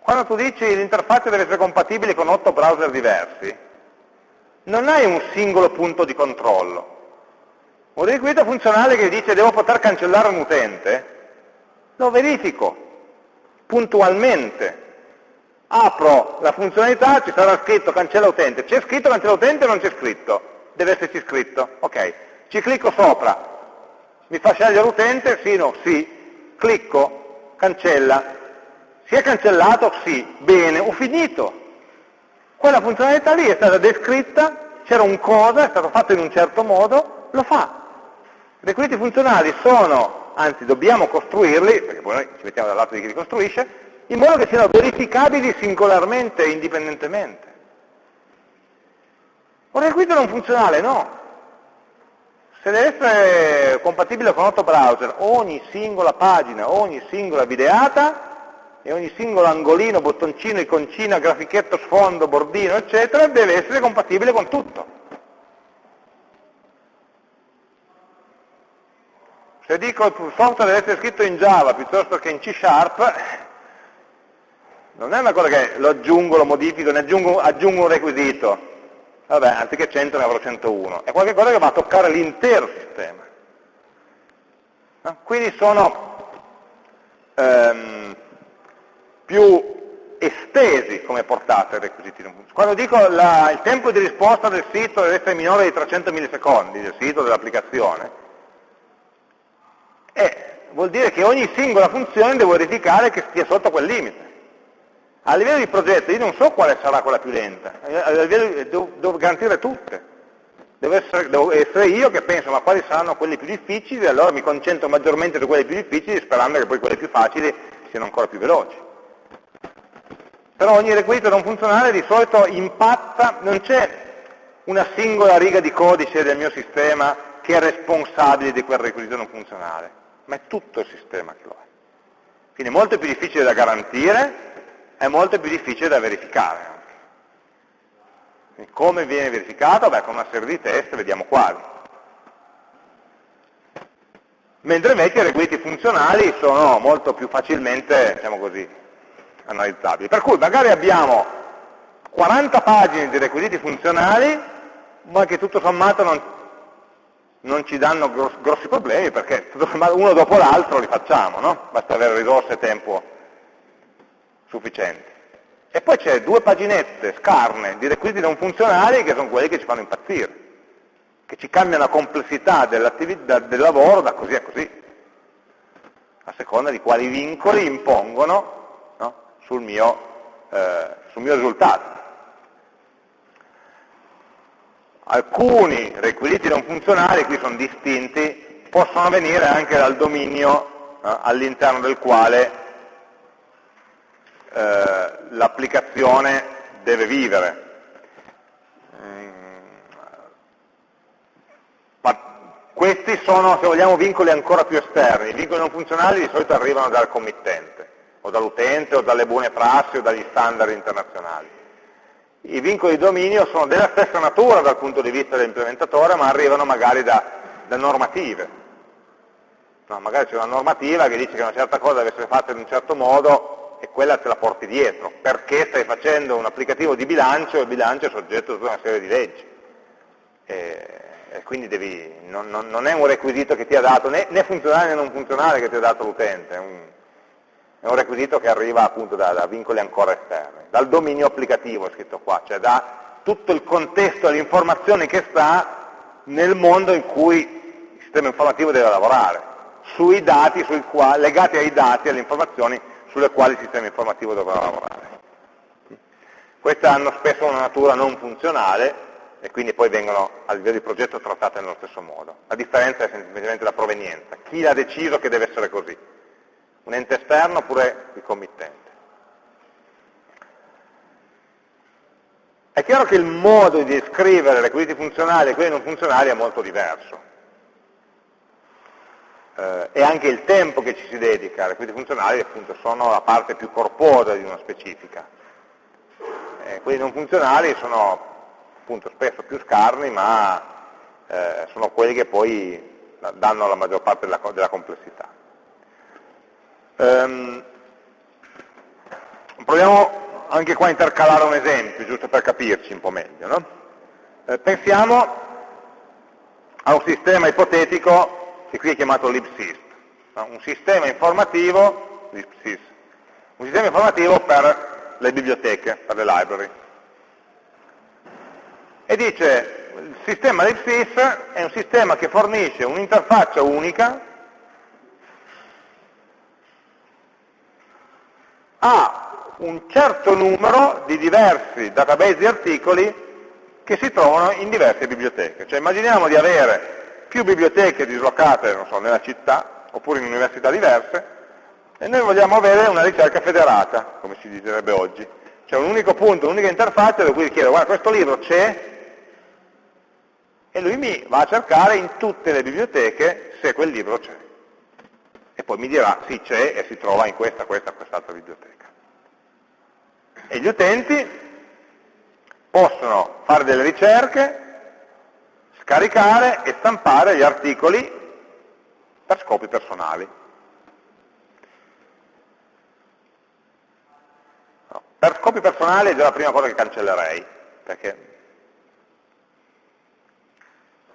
Quando tu dici l'interfaccia deve essere compatibile con otto browser diversi, non hai un singolo punto di controllo. Un requisito funzionale che dice devo poter cancellare un utente, lo verifico puntualmente. Apro la funzionalità, ci sarà scritto cancella utente. C'è scritto cancella utente o non c'è scritto? Deve esserci scritto. Ok. Ci clicco sopra. Mi fa scegliere l'utente? Sì, no, sì. Clicco, cancella. Si è cancellato? Sì. Bene, ho finito. Quella funzionalità lì è stata descritta, c'era un cosa, è stato fatto in un certo modo, lo fa. I requisiti funzionali sono anzi dobbiamo costruirli, perché poi noi ci mettiamo dal lato di chi li costruisce, in modo che siano verificabili singolarmente e indipendentemente. Un requisito non funzionale, no. Se deve essere compatibile con 8 browser, ogni singola pagina, ogni singola videata e ogni singolo angolino, bottoncino, iconcina, grafichetto, sfondo, bordino, eccetera, deve essere compatibile con tutto. Se dico il software deve essere scritto in Java piuttosto che in C Sharp, non è una cosa che lo aggiungo, lo modifico, ne aggiungo, aggiungo un requisito. Vabbè, anziché 100 ne avrò 101. È qualcosa che va a toccare l'intero sistema. Quindi sono ehm, più estesi come portate i requisiti. Quando dico la, il tempo di risposta del sito deve essere minore di 300 millisecondi, del sito, dell'applicazione, eh, vuol dire che ogni singola funzione devo verificare che stia sotto quel limite. A livello di progetto io non so quale sarà quella più lenta, a livello, devo, devo garantire tutte. Devo essere, devo essere, io che penso ma quali saranno quelli più difficili e allora mi concentro maggiormente su quelli più difficili sperando che poi quelli più facili siano ancora più veloci. Però ogni requisito non funzionale di solito impatta, non c'è una singola riga di codice del mio sistema che è responsabile di quel requisito non funzionale ma è tutto il sistema che lo è. Quindi è molto più difficile da garantire, è molto più difficile da verificare anche. Quindi come viene verificato? Beh, con una serie di test, vediamo quali. mentre invece i requisiti funzionali sono molto più facilmente, diciamo così, analizzabili. Per cui magari abbiamo 40 pagine di requisiti funzionali, ma che tutto sommato non, non ci danno grossi problemi, perché uno dopo l'altro li facciamo, no? Basta avere risorse e tempo sufficienti. E poi c'è due paginette scarne di requisiti non funzionali che sono quelli che ci fanno impazzire, che ci cambiano la complessità del lavoro da così a così, a seconda di quali vincoli impongono no, sul, mio, eh, sul mio risultato. Alcuni requisiti non funzionali, qui sono distinti, possono venire anche dal dominio eh, all'interno del quale eh, l'applicazione deve vivere. Questi sono, se vogliamo, vincoli ancora più esterni. I vincoli non funzionali di solito arrivano dal committente, o dall'utente, o dalle buone prassi, o dagli standard internazionali. I vincoli di dominio sono della stessa natura dal punto di vista dell'implementatore, ma arrivano magari da, da normative. No, magari c'è una normativa che dice che una certa cosa deve essere fatta in un certo modo, e quella te la porti dietro, perché stai facendo un applicativo di bilancio e il bilancio è soggetto a tutta una serie di leggi. E, e quindi devi, non, non, non, è un requisito che ti ha dato, né, né, funzionale né non funzionale che ti ha dato l'utente, è, un, requisito che arriva appunto da, da, vincoli ancora esterni, dal dominio applicativo è scritto qua, cioè da tutto il contesto dell'informazione che sta nel mondo in cui il sistema informativo deve lavorare, sui dati, sui quali, legati ai dati, alle informazioni sulle quali il sistema informativo dovrà lavorare. Queste hanno spesso una natura non funzionale e quindi poi vengono a livello di progetto trattate nello stesso modo. La differenza è semplicemente la provenienza. Chi ha deciso che deve essere così? Un ente esterno oppure il committente? È chiaro che il modo di descrivere requisiti funzionali e quelli non funzionali è molto diverso eh, e anche il tempo che ci si dedica, le requisiti funzionali appunto sono la parte più corposa di una specifica. Eh, quelli non funzionali sono appunto spesso più scarni, ma eh, sono quelli che poi danno la maggior parte della, della complessità. Um, proviamo anche qua a intercalare un esempio, giusto per capirci un po' meglio. No? Eh, pensiamo a un sistema ipotetico che qui è chiamato libsys, un sistema informativo, libsys, un sistema informativo per le biblioteche, per le library. E dice, il sistema libsys è un sistema che fornisce un'interfaccia unica a un certo numero di diversi database di articoli che si trovano in diverse biblioteche. Cioè immaginiamo di avere più biblioteche dislocate so, nella città, oppure in università diverse, e noi vogliamo avere una ricerca federata, come si direbbe oggi. Cioè un unico punto, un'unica interfaccia dove cui chiedo, guarda, questo libro c'è, e lui mi va a cercare in tutte le biblioteche se quel libro c'è. E poi mi dirà, sì, c'è e si trova in questa, questa, quest'altra biblioteca. E gli utenti possono fare delle ricerche caricare e stampare gli articoli per scopi personali. No, per scopi personali è già la prima cosa che cancellerei, perché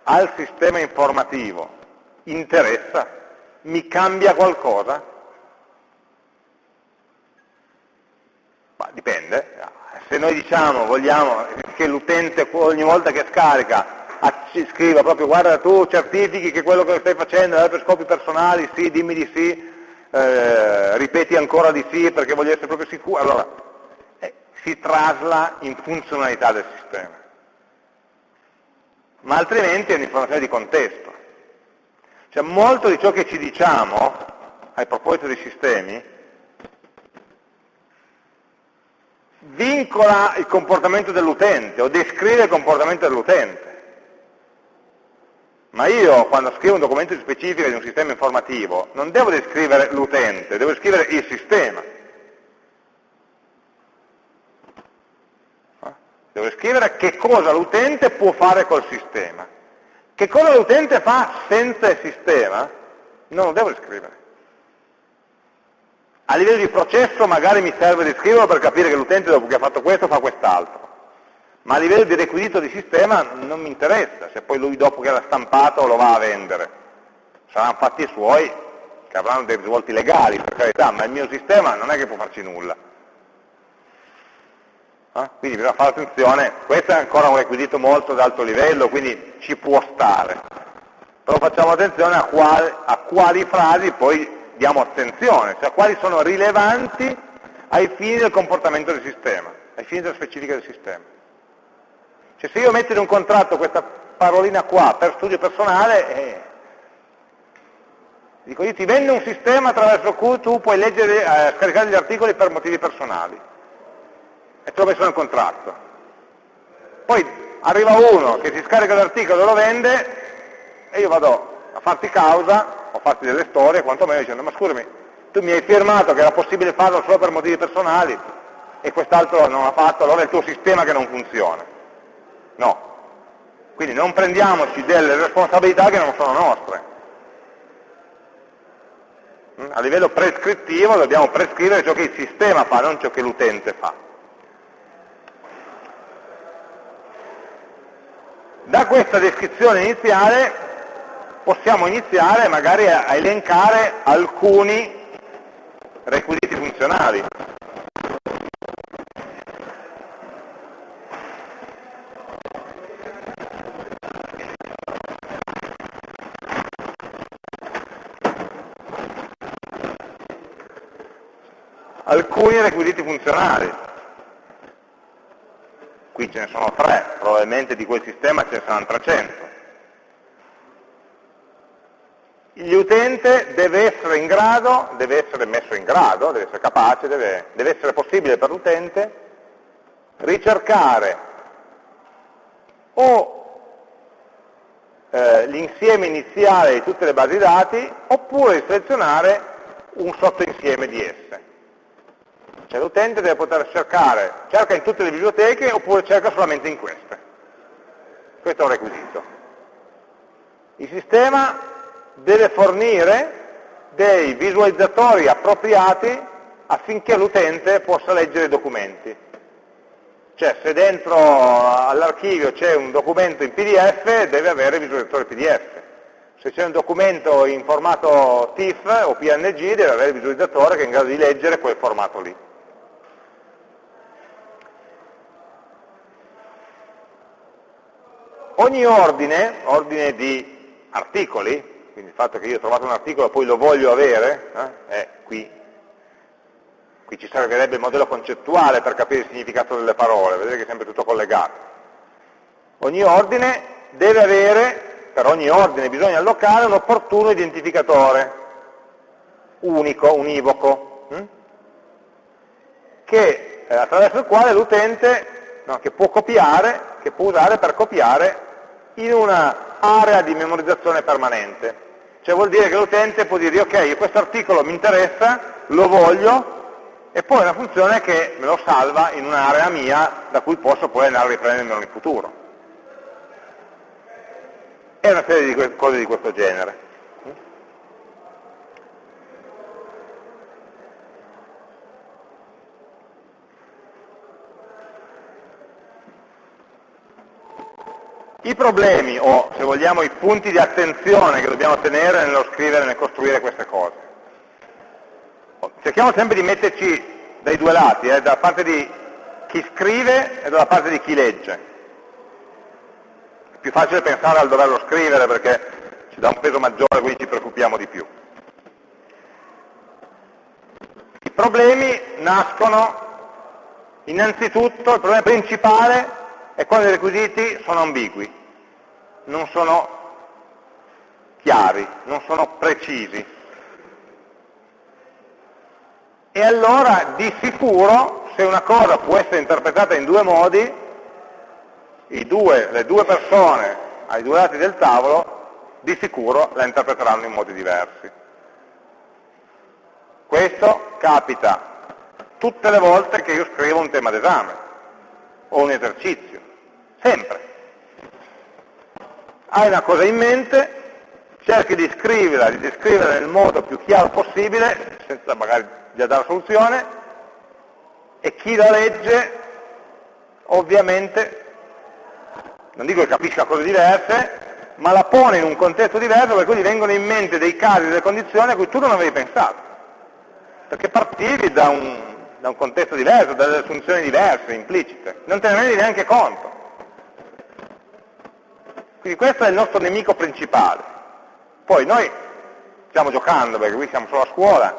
al sistema informativo interessa, mi cambia qualcosa? Ma dipende, se noi diciamo, vogliamo che l'utente ogni volta che scarica scriva proprio guarda tu certifichi che quello che stai facendo è per scopi personali, sì, dimmi di sì, eh, ripeti ancora di sì perché voglio essere proprio sicuro, allora eh, si trasla in funzionalità del sistema. Ma altrimenti è un'informazione di contesto. Cioè molto di ciò che ci diciamo a proposito dei sistemi vincola il comportamento dell'utente o descrive il comportamento dell'utente. Ma io, quando scrivo un documento specifico di un sistema informativo, non devo descrivere l'utente, devo scrivere il sistema. Devo scrivere che cosa l'utente può fare col sistema. Che cosa l'utente fa senza il sistema non lo devo riscrivere. A livello di processo magari mi serve descriverlo per capire che l'utente dopo che ha fatto questo fa quest'altro, ma a livello di requisito di sistema non mi interessa se poi lui dopo che l'ha stampato lo va a vendere. Saranno fatti i suoi che avranno dei risvolti legali, per carità, ma il mio sistema non è che può farci nulla. Eh? Quindi bisogna fare attenzione, questo è ancora un requisito molto ad alto livello, quindi ci può stare. Però facciamo attenzione a quali, a quali frasi poi diamo attenzione, cioè quali sono rilevanti ai fini del comportamento del sistema, ai fini della specifica del sistema. Cioè se io metto in un contratto questa parolina qua per studio personale, eh, dico io ti vendo un sistema attraverso cui tu puoi leggere, eh, scaricare gli articoli per motivi personali, e te l'ho messo nel contratto. Poi arriva uno che si scarica l'articolo e lo vende, e io vado a farti causa o farti delle storie, quantomeno dicendo, ma scusami, tu mi hai firmato che era possibile farlo solo per motivi personali e quest'altro non ha fatto, allora è il tuo sistema che non funziona. No. Quindi non prendiamoci delle responsabilità che non sono nostre. A livello prescrittivo dobbiamo prescrivere ciò che il sistema fa, non ciò che l'utente fa. Da questa descrizione iniziale possiamo iniziare magari a elencare alcuni requisiti funzionali. Alcuni requisiti funzionali. Qui ce ne sono tre, probabilmente di quel sistema ce ne saranno 300 l'utente deve essere in grado, deve essere messo in grado, deve essere capace, deve, deve essere possibile per l'utente ricercare o eh, l'insieme iniziale di tutte le basi dati oppure selezionare un sottoinsieme di esse. Cioè l'utente deve poter cercare, cerca in tutte le biblioteche oppure cerca solamente in queste. Questo è un requisito. Il sistema deve fornire dei visualizzatori appropriati affinché l'utente possa leggere i documenti. Cioè se dentro all'archivio c'è un documento in PDF deve avere visualizzatore PDF. Se c'è un documento in formato TIFF o PNG deve avere il visualizzatore che è in grado di leggere quel formato lì. Ogni ordine, ordine di articoli, quindi il fatto che io ho trovato un articolo e poi lo voglio avere, eh, è qui. Qui ci servirebbe il modello concettuale per capire il significato delle parole, vedete che è sempre tutto collegato. Ogni ordine deve avere, per ogni ordine bisogna allocare un opportuno identificatore, unico, univoco, hm? che, eh, attraverso il quale l'utente, no, che può copiare, che può usare per copiare in un'area di memorizzazione permanente. Cioè vuol dire che l'utente può dire, ok, questo articolo mi interessa, lo voglio, e poi è una funzione che me lo salva in un'area mia da cui posso poi andare a riprendermelo in futuro. E una serie di cose di questo genere. I problemi, o se vogliamo i punti di attenzione che dobbiamo tenere nello scrivere e nel costruire queste cose. Cerchiamo sempre di metterci dai due lati, eh, dalla parte di chi scrive e dalla parte di chi legge. È più facile pensare al doverlo scrivere perché ci dà un peso maggiore, quindi ci preoccupiamo di più. I problemi nascono innanzitutto, il problema principale è quando i requisiti sono ambigui, non sono chiari, non sono precisi. E allora di sicuro se una cosa può essere interpretata in due modi, due, le due persone ai due lati del tavolo di sicuro la interpreteranno in modi diversi. Questo capita tutte le volte che io scrivo un tema d'esame o un esercizio sempre. Hai una cosa in mente, cerchi di scriverla, di descriverla nel modo più chiaro possibile, senza magari già dare soluzione, e chi la legge ovviamente, non dico che capisca cose diverse, ma la pone in un contesto diverso per cui gli vengono in mente dei casi, delle condizioni a cui tu non avevi pensato. Perché partivi da un, da un contesto diverso, da delle funzioni diverse, implicite. Non te ne rendi neanche conto. Quindi questo è il nostro nemico principale. Poi noi stiamo giocando, perché qui siamo solo a scuola,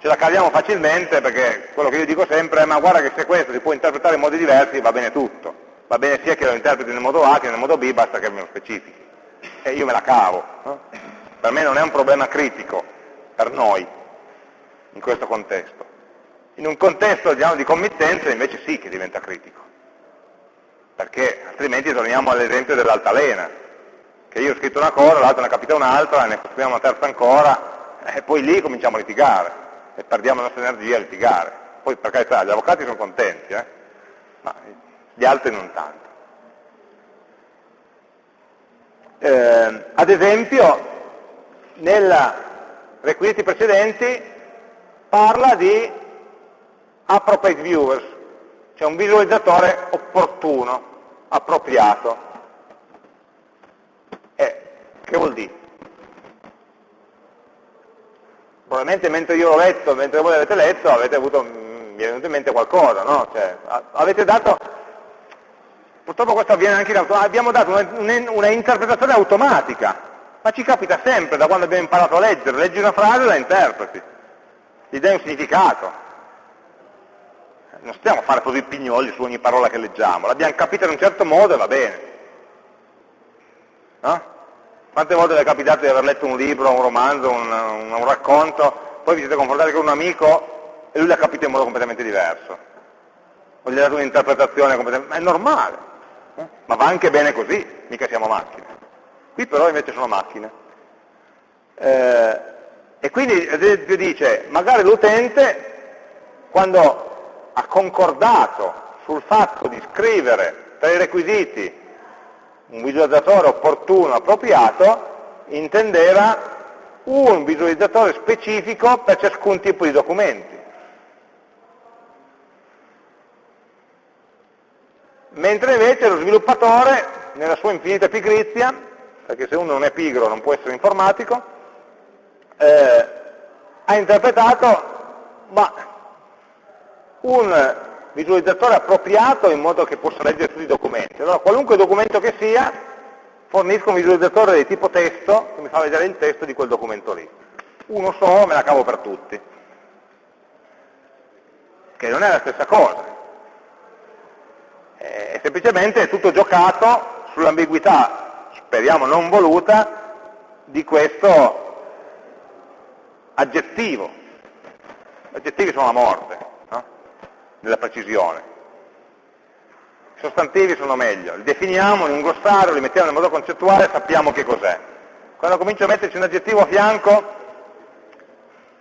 ce la caviamo facilmente perché quello che io dico sempre è ma guarda che se questo si può interpretare in modi diversi va bene tutto va bene sia che lo interpreti nel modo A che nel modo B, basta che me lo specifichi. E io me la cavo. No? Per me non è un problema critico, per noi, in questo contesto. In un contesto diciamo, di committenza invece sì che diventa critico, perché altrimenti torniamo all'esempio dell'altalena, che io ho scritto una cosa, l'altro ne ha capita un'altra, ne costruiamo una terza ancora, e poi lì cominciamo a litigare, e perdiamo la nostra energia a litigare. Poi per carità, gli avvocati sono contenti, eh? ma gli altri non tanto. Eh, ad esempio, nei requisiti precedenti parla di appropriate viewers, cioè un visualizzatore opportuno, appropriato. Eh, che vuol dire? Probabilmente mentre io l'ho letto, mentre voi l'avete letto, avete avuto, mi è venuto in mente qualcosa, no? Cioè, avete dato Purtroppo questo avviene anche in automatico, abbiamo dato una, una, interpretazione automatica, ma ci capita sempre da quando abbiamo imparato a leggere, leggi una frase e la interpreti, gli dai un significato. Non stiamo a fare così pignoli su ogni parola che leggiamo, l'abbiamo capita in un certo modo e va bene. No? Quante volte vi è capitato di aver letto un libro, un romanzo, un, un, un racconto, poi vi siete confrontati con un amico e lui l'ha capito in modo completamente diverso, o gli ha dato un'interpretazione completamente... ma è normale ma va anche bene così, mica siamo macchine. Qui però invece sono macchine. Eh, e quindi ad esempio dice, magari l'utente quando ha concordato sul fatto di scrivere tra i requisiti un visualizzatore opportuno, appropriato, intendeva un visualizzatore specifico per ciascun tipo di documenti. mentre invece lo sviluppatore, nella sua infinita pigrizia, perché se uno non è pigro non può essere informatico, eh, ha interpretato ma un visualizzatore appropriato in modo che possa leggere tutti i documenti. Allora qualunque documento che sia, fornisco un visualizzatore di tipo testo che mi fa vedere il testo di quel documento lì. Uno solo me la cavo per tutti, che non è la stessa cosa eh, semplicemente è tutto giocato sull'ambiguità, speriamo non voluta, di questo aggettivo. Gli aggettivi sono la morte, no? nella precisione. I sostantivi sono meglio, li definiamo in un glossario, li mettiamo in modo concettuale, sappiamo che cos'è. Quando comincio a metterci un aggettivo a fianco,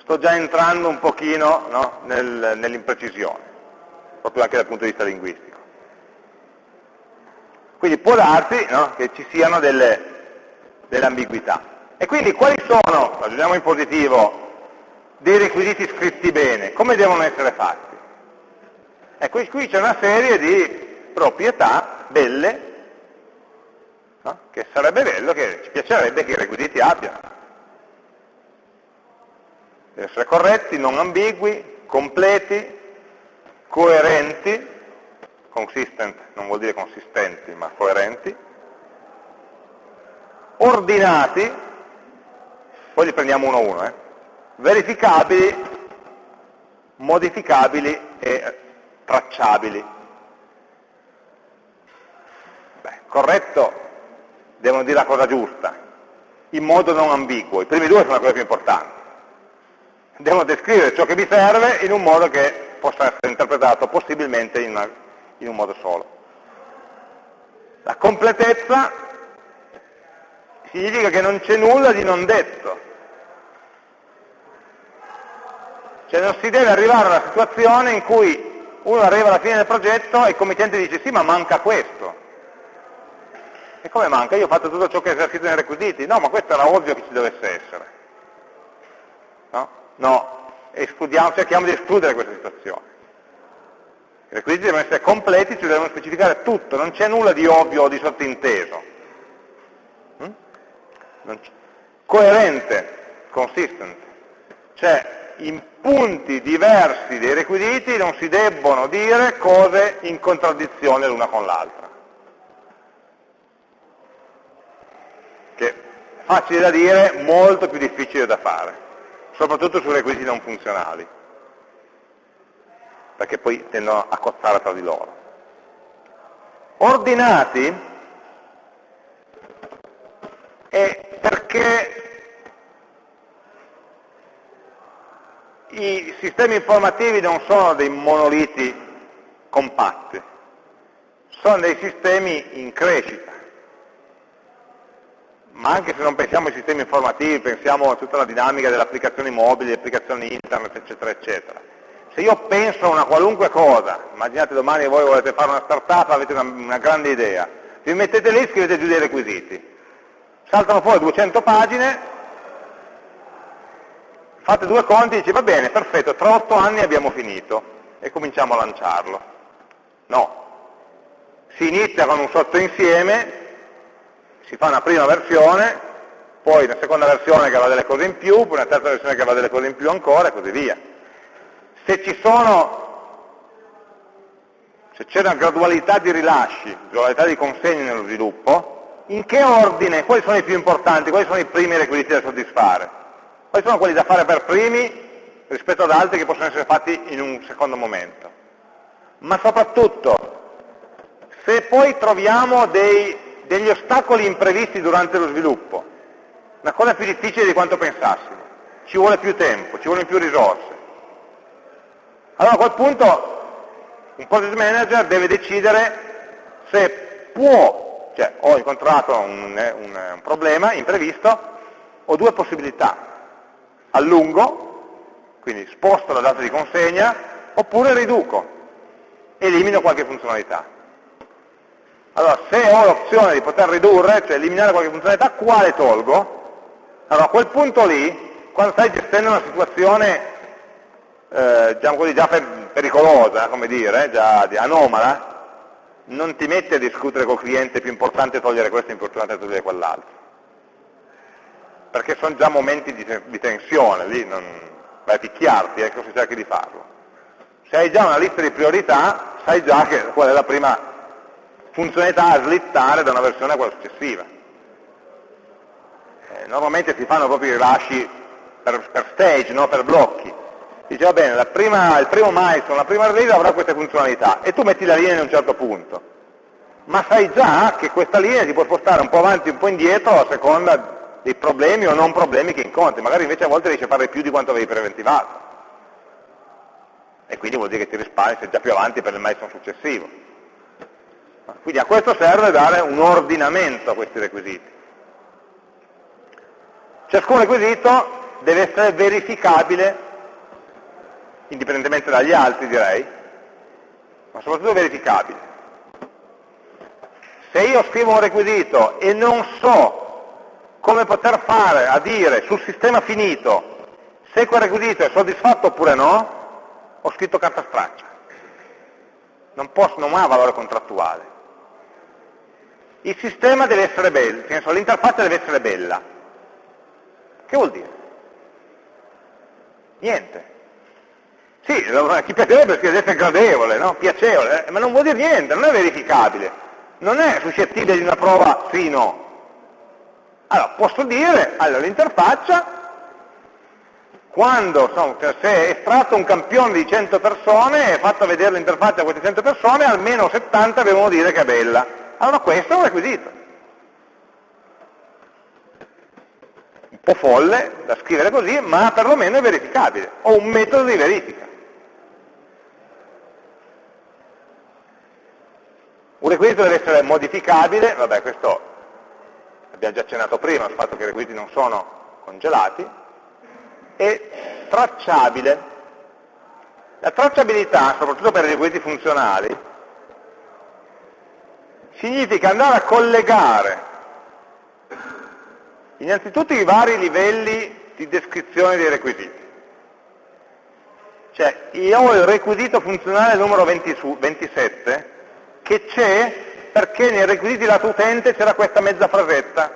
sto già entrando un pochino no? Nel, nell'imprecisione, proprio anche dal punto di vista linguistico. Quindi può darsi no, che ci siano delle, delle ambiguità. E quindi quali sono, ragioniamo in positivo, dei requisiti scritti bene? Come devono essere fatti? Ecco, qui c'è una serie di proprietà belle, no? che sarebbe bello, che ci piacerebbe che i requisiti abbiano. Devono essere corretti, non ambigui, completi, coerenti, consistent non vuol dire consistenti, ma coerenti, ordinati, poi li prendiamo uno a uno, eh? verificabili, modificabili e tracciabili. Beh, corretto, devono dire la cosa giusta, in modo non ambiguo, i primi due sono la cosa più importante. Devono descrivere ciò che vi serve in un modo che possa essere interpretato possibilmente in una in un modo solo. La completezza significa che non c'è nulla di non detto. Cioè non si deve arrivare a una situazione in cui uno arriva alla fine del progetto e il committente dice sì ma manca questo. E come manca? Io ho fatto tutto ciò che è esercito nei requisiti? No, ma questo era ovvio che ci dovesse essere. No? No, cerchiamo di escludere questa situazione. I requisiti devono essere completi, ci devono specificare tutto, non c'è nulla di ovvio o di sottinteso. Mm? Coerente, consistent. Cioè, in punti diversi dei requisiti non si debbono dire cose in contraddizione l'una con l'altra. Che è facile da dire, molto più difficile da fare, soprattutto su requisiti non funzionali perché poi tendono a cozzare tra di loro. Ordinati è perché i sistemi informativi non sono dei monoliti compatti, sono dei sistemi in crescita. Ma anche se non pensiamo ai sistemi informativi, pensiamo a tutta la dinamica delle applicazioni mobili, applicazioni internet, eccetera, eccetera se io penso a una qualunque cosa, immaginate domani voi volete fare una startup, avete una, una grande idea, vi mettete lì e scrivete giù dei requisiti. Saltano fuori 200 pagine, fate due conti e dice va bene, perfetto, tra 8 anni abbiamo finito e cominciamo a lanciarlo. No, si inizia con un sottoinsieme, si fa una prima versione, poi una seconda versione che avrà delle cose in più, poi una terza versione che avrà delle cose in più ancora e così via se ci sono se c'è una gradualità di rilasci, gradualità di consegni nello sviluppo, in che ordine, quali sono i più importanti, quali sono i primi requisiti da soddisfare? Quali sono quelli da fare per primi rispetto ad altri che possono essere fatti in un secondo momento? Ma soprattutto, se poi troviamo dei, degli ostacoli imprevisti durante lo sviluppo, una cosa più difficile di quanto pensassimo, ci vuole più tempo, ci vogliono più risorse, allora a quel punto un project manager deve decidere se può, cioè ho incontrato un, un, un problema imprevisto, ho due possibilità, allungo, quindi sposto la data di consegna, oppure riduco, elimino qualche funzionalità. Allora, se ho l'opzione di poter ridurre, cioè eliminare qualche funzionalità, quale tolgo? Allora, a quel punto lì, quando stai gestendo una situazione eh, diciamo così, già pericolosa, come dire, già anomala, non ti metti a discutere col cliente più importante togliere questo, importante togliere quell'altro. Perché sono già momenti di, di tensione, lì non vai a picchiarti, ecco se cerchi di farlo. Se hai già una lista di priorità, sai già che qual è la prima funzionalità a slittare da una versione a quella successiva. Eh, normalmente si fanno proprio i rilasci per, per stage, no? per blocchi dice va bene, prima, il primo milestone, la prima release avrà queste funzionalità e tu metti la linea in un certo punto, ma sai già che questa linea ti può spostare un po' avanti e un po' indietro a seconda dei problemi o non problemi che incontri, magari invece a volte riesci a fare più di quanto avevi preventivato e quindi vuol dire che ti risparmi, sei già più avanti per il milestone successivo. Quindi a questo serve dare un ordinamento a questi requisiti. Ciascun requisito deve essere verificabile indipendentemente dagli altri direi, ma soprattutto verificabile. Se io scrivo un requisito e non so come poter fare a dire sul sistema finito se quel requisito è soddisfatto oppure no, ho scritto carta straccia. Non, posso, non ha valore contrattuale. Il sistema deve essere bello, l'interfaccia deve essere bella. Che vuol dire? Niente. Sì, chi piacerebbe essere gradevole, no? piacevole, eh, ma non vuol dire niente, non è verificabile, non è suscettibile di una prova sì no. Allora, posso dire, allora l'interfaccia, quando insomma, se è estratto un campione di 100 persone e fatto vedere l'interfaccia a queste 100 persone, almeno 70 devono dire che è bella. Allora questo è un requisito. Un po' folle da scrivere così, ma perlomeno è verificabile. Ho un metodo di verifica. Un requisito deve essere modificabile, vabbè questo abbiamo già accennato prima, il fatto che i requisiti non sono congelati, e tracciabile. La tracciabilità, soprattutto per i requisiti funzionali, significa andare a collegare innanzitutto i vari livelli di descrizione dei requisiti. Cioè, io ho il requisito funzionale numero 20 su, 27 che c'è perché nei requisiti lato utente c'era questa mezza frasetta,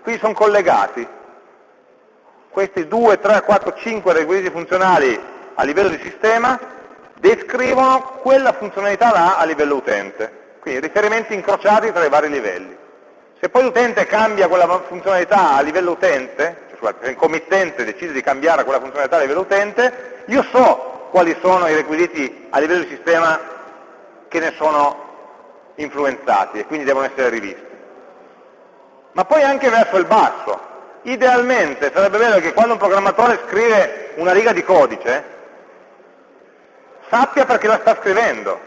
quindi sono collegati. Questi 2, 3, 4, 5 requisiti funzionali a livello di sistema descrivono quella funzionalità là a livello utente. Quindi riferimenti incrociati tra i vari livelli. Se poi l'utente cambia quella funzionalità a livello utente, cioè scusate, se il committente decide di cambiare quella funzionalità a livello utente, io so quali sono i requisiti a livello di sistema che ne sono influenzati e quindi devono essere rivisti. Ma poi anche verso il basso. Idealmente sarebbe bello che quando un programmatore scrive una riga di codice, sappia perché la sta scrivendo,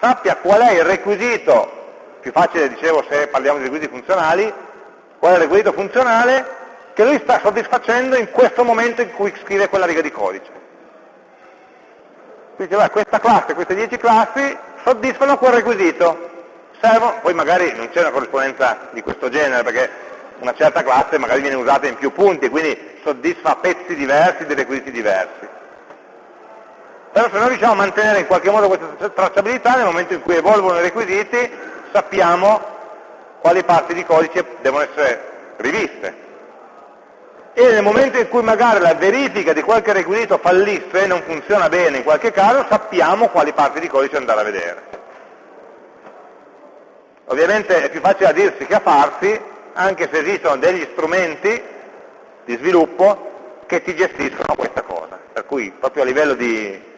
sappia qual è il requisito, più facile dicevo se parliamo di requisiti funzionali, qual è il requisito funzionale che lui sta soddisfacendo in questo momento in cui scrive quella riga di codice. Quindi beh, questa classe, queste 10 classi soddisfano quel requisito, servono, poi magari non c'è una corrispondenza di questo genere perché una certa classe magari viene usata in più punti, quindi soddisfa pezzi diversi di requisiti diversi. Però se noi riusciamo a mantenere in qualche modo questa tracciabilità, nel momento in cui evolvono i requisiti, sappiamo quali parti di codice devono essere riviste. E nel momento in cui magari la verifica di qualche requisito fallisse, non funziona bene in qualche caso, sappiamo quali parti di codice andare a vedere. Ovviamente è più facile a dirsi che a farsi, anche se esistono degli strumenti di sviluppo che ti gestiscono questa cosa. Per cui proprio a livello di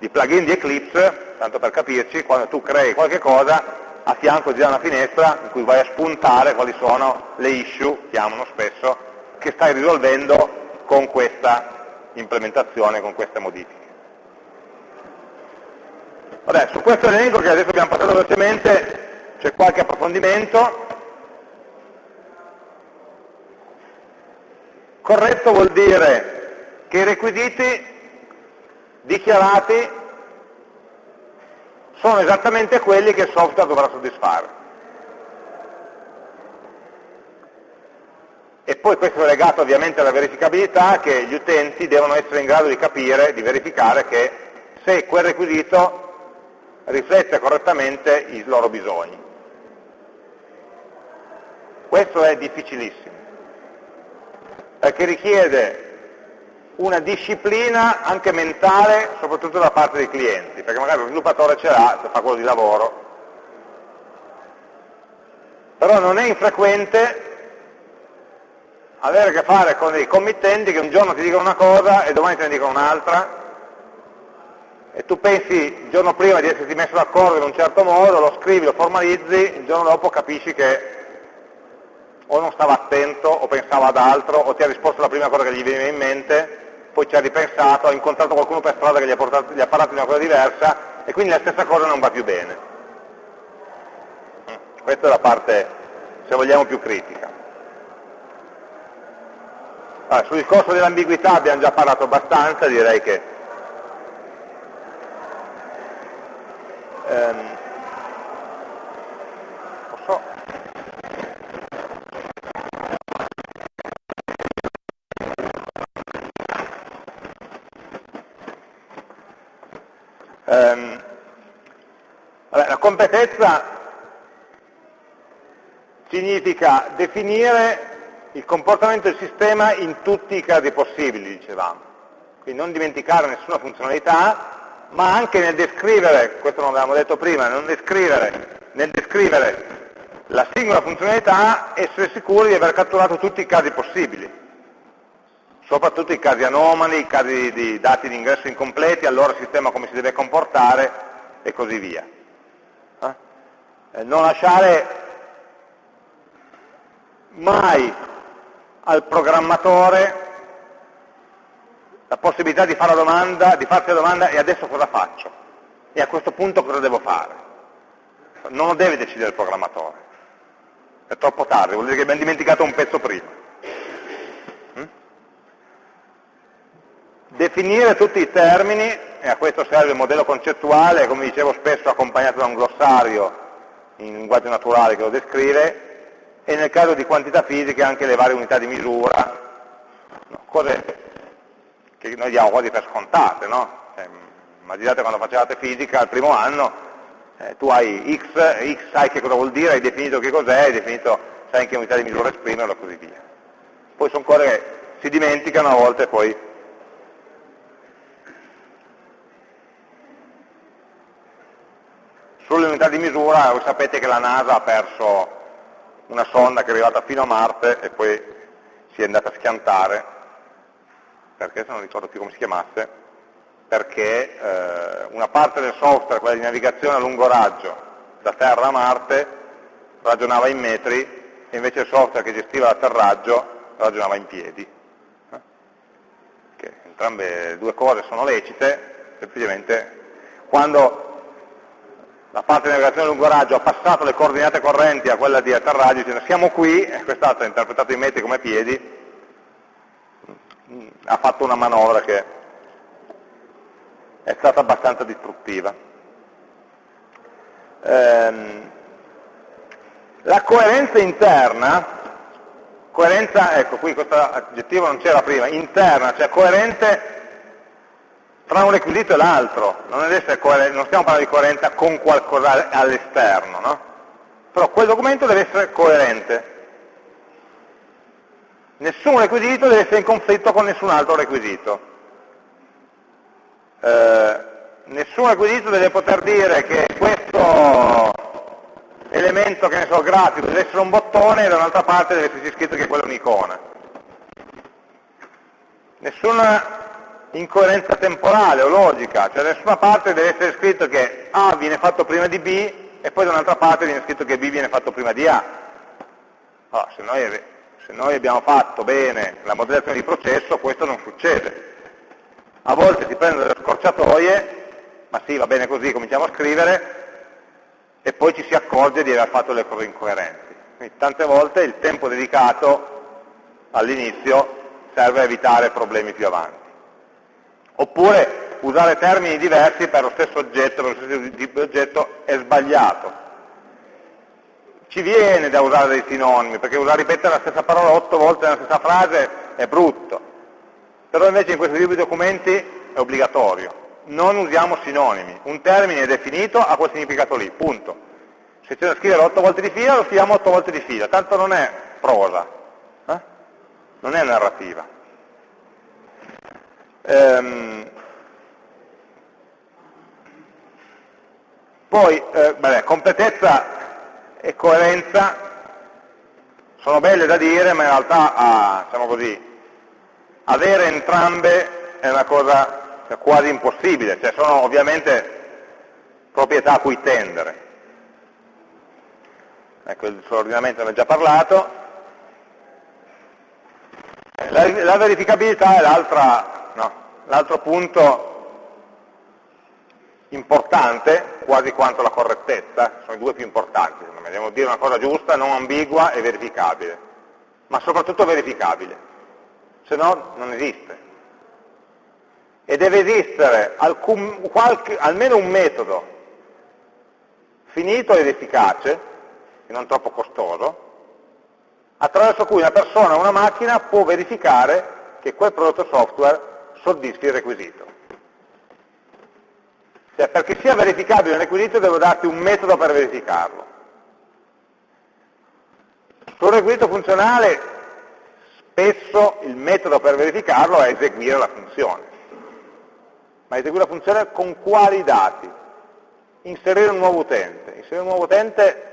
di plugin di Eclipse, tanto per capirci, quando tu crei qualche cosa, a fianco dà una finestra in cui vai a spuntare quali sono le issue, chiamano spesso, che stai risolvendo con questa implementazione, con queste modifiche. Vabbè, su questo elenco che adesso abbiamo passato velocemente c'è qualche approfondimento. Corretto vuol dire che i requisiti dichiarati sono esattamente quelli che il software dovrà soddisfare. E poi questo è legato ovviamente alla verificabilità che gli utenti devono essere in grado di capire, di verificare che se quel requisito riflette correttamente i loro bisogni. Questo è difficilissimo, perché richiede una disciplina anche mentale, soprattutto da parte dei clienti, perché magari lo sviluppatore ce l'ha, se fa quello di lavoro, però non è infrequente avere a che fare con dei committenti che un giorno ti dicono una cosa e domani te ne dicono un'altra, e tu pensi il giorno prima di esserti messo d'accordo in un certo modo, lo scrivi, lo formalizzi, il giorno dopo capisci che o non stava attento, o pensava ad altro, o ti ha risposto la prima cosa che gli veniva in mente, poi ci ha ripensato, ha incontrato qualcuno per strada che gli ha, portato, gli ha parlato di una cosa diversa e quindi la stessa cosa non va più bene. Questa è la parte, se vogliamo, più critica. Allora, sul discorso dell'ambiguità abbiamo già parlato abbastanza, direi che ehm, Ehm, vabbè, la completezza significa definire il comportamento del sistema in tutti i casi possibili, dicevamo. Quindi non dimenticare nessuna funzionalità, ma anche nel descrivere, questo non l'avevamo detto prima, descrivere, nel descrivere la singola funzionalità essere sicuri di aver catturato tutti i casi possibili soprattutto i casi anomali, i casi di dati di ingresso incompleti, allora il sistema come si deve comportare e così via. Eh? eh non lasciare mai al programmatore la possibilità di fare la domanda, di farsi la domanda e adesso cosa faccio? E a questo punto cosa devo fare? Non lo deve decidere il programmatore, è troppo tardi, vuol dire che abbiamo dimenticato un pezzo prima. Definire tutti i termini, e a questo serve il modello concettuale, come dicevo spesso accompagnato da un glossario in linguaggio naturale che lo descrive, e nel caso di quantità fisiche anche le varie unità di misura, no, cose che noi diamo quasi per scontate, no? Cioè, immaginate quando facevate fisica al primo anno, eh, tu hai x, x sai che cosa vuol dire, hai definito che cos'è, hai definito, sai in che unità di misura esprimerlo e così via. Poi sono cose che si dimenticano a volte poi sulle unità di misura voi sapete che la NASA ha perso una sonda che è arrivata fino a Marte e poi si è andata a schiantare, perché se non ricordo più come si chiamasse, perché eh, una parte del software, quella di navigazione a lungo raggio, da Terra a Marte, ragionava in metri, e invece il software che gestiva l'atterraggio ragionava in piedi. Eh? Che entrambe due cose sono lecite, semplicemente quando la parte di navigazione a lungo raggio ha passato le coordinate correnti a quella di atterraggio dicendo siamo qui, quest'altro ha interpretato i metri come piedi, ha fatto una manovra che è stata abbastanza distruttiva. Ehm, la coerenza interna, coerenza, ecco qui questo aggettivo non c'era prima, interna, cioè coerente tra un requisito e l'altro, non, non, stiamo parlando di coerenza con qualcosa all'esterno, no? però quel documento deve essere coerente. Nessun requisito deve essere in conflitto con nessun altro requisito. Eh, nessun requisito deve poter dire che questo elemento, che ne so, grafico, deve essere un bottone e da un'altra parte deve esserci scritto che quello è un'icona. Nessuna incoerenza temporale o logica, cioè da nessuna parte deve essere scritto che A viene fatto prima di B e poi da un'altra parte viene scritto che B viene fatto prima di A. Allora, se, noi, se noi abbiamo fatto bene la modellazione di processo questo non succede. A volte si prendono delle scorciatoie, ma sì, va bene così, cominciamo a scrivere, e poi ci si accorge di aver fatto le cose incoerenti. Quindi tante volte il tempo dedicato all'inizio serve a evitare problemi più avanti oppure usare termini diversi per lo stesso oggetto, per lo stesso tipo di oggetto è sbagliato. Ci viene da usare dei sinonimi, perché usare ripetere la stessa parola otto volte nella stessa frase è brutto, però invece in questo tipo di documenti è obbligatorio. Non usiamo sinonimi, un termine è definito, ha quel significato lì, punto. Se c'è da scrivere otto volte di fila, lo scriviamo otto volte di fila, tanto non è prosa, eh? non è narrativa. Ehm, poi, eh, vabbè, completezza e coerenza sono belle da dire, ma in realtà, ah, diciamo così, avere entrambe è una cosa quasi impossibile, cioè sono ovviamente proprietà a cui tendere. Ecco, il sull'ordinamento ne ho già parlato. La, la verificabilità è l'altra L'altro punto importante, quasi quanto la correttezza, sono i due più importanti, secondo me, devo dire una cosa giusta, non ambigua e verificabile, ma soprattutto verificabile, se no non esiste. E deve esistere alcun, qualche, almeno un metodo finito ed efficace, e non troppo costoso, attraverso cui una persona o una macchina può verificare che quel prodotto software soddisfi il requisito. Cioè, perché sia verificabile il requisito devo darti un metodo per verificarlo. Sul requisito funzionale spesso il metodo per verificarlo è eseguire la funzione. Ma eseguire la funzione con quali dati? Inserire un nuovo utente. Inserire un nuovo utente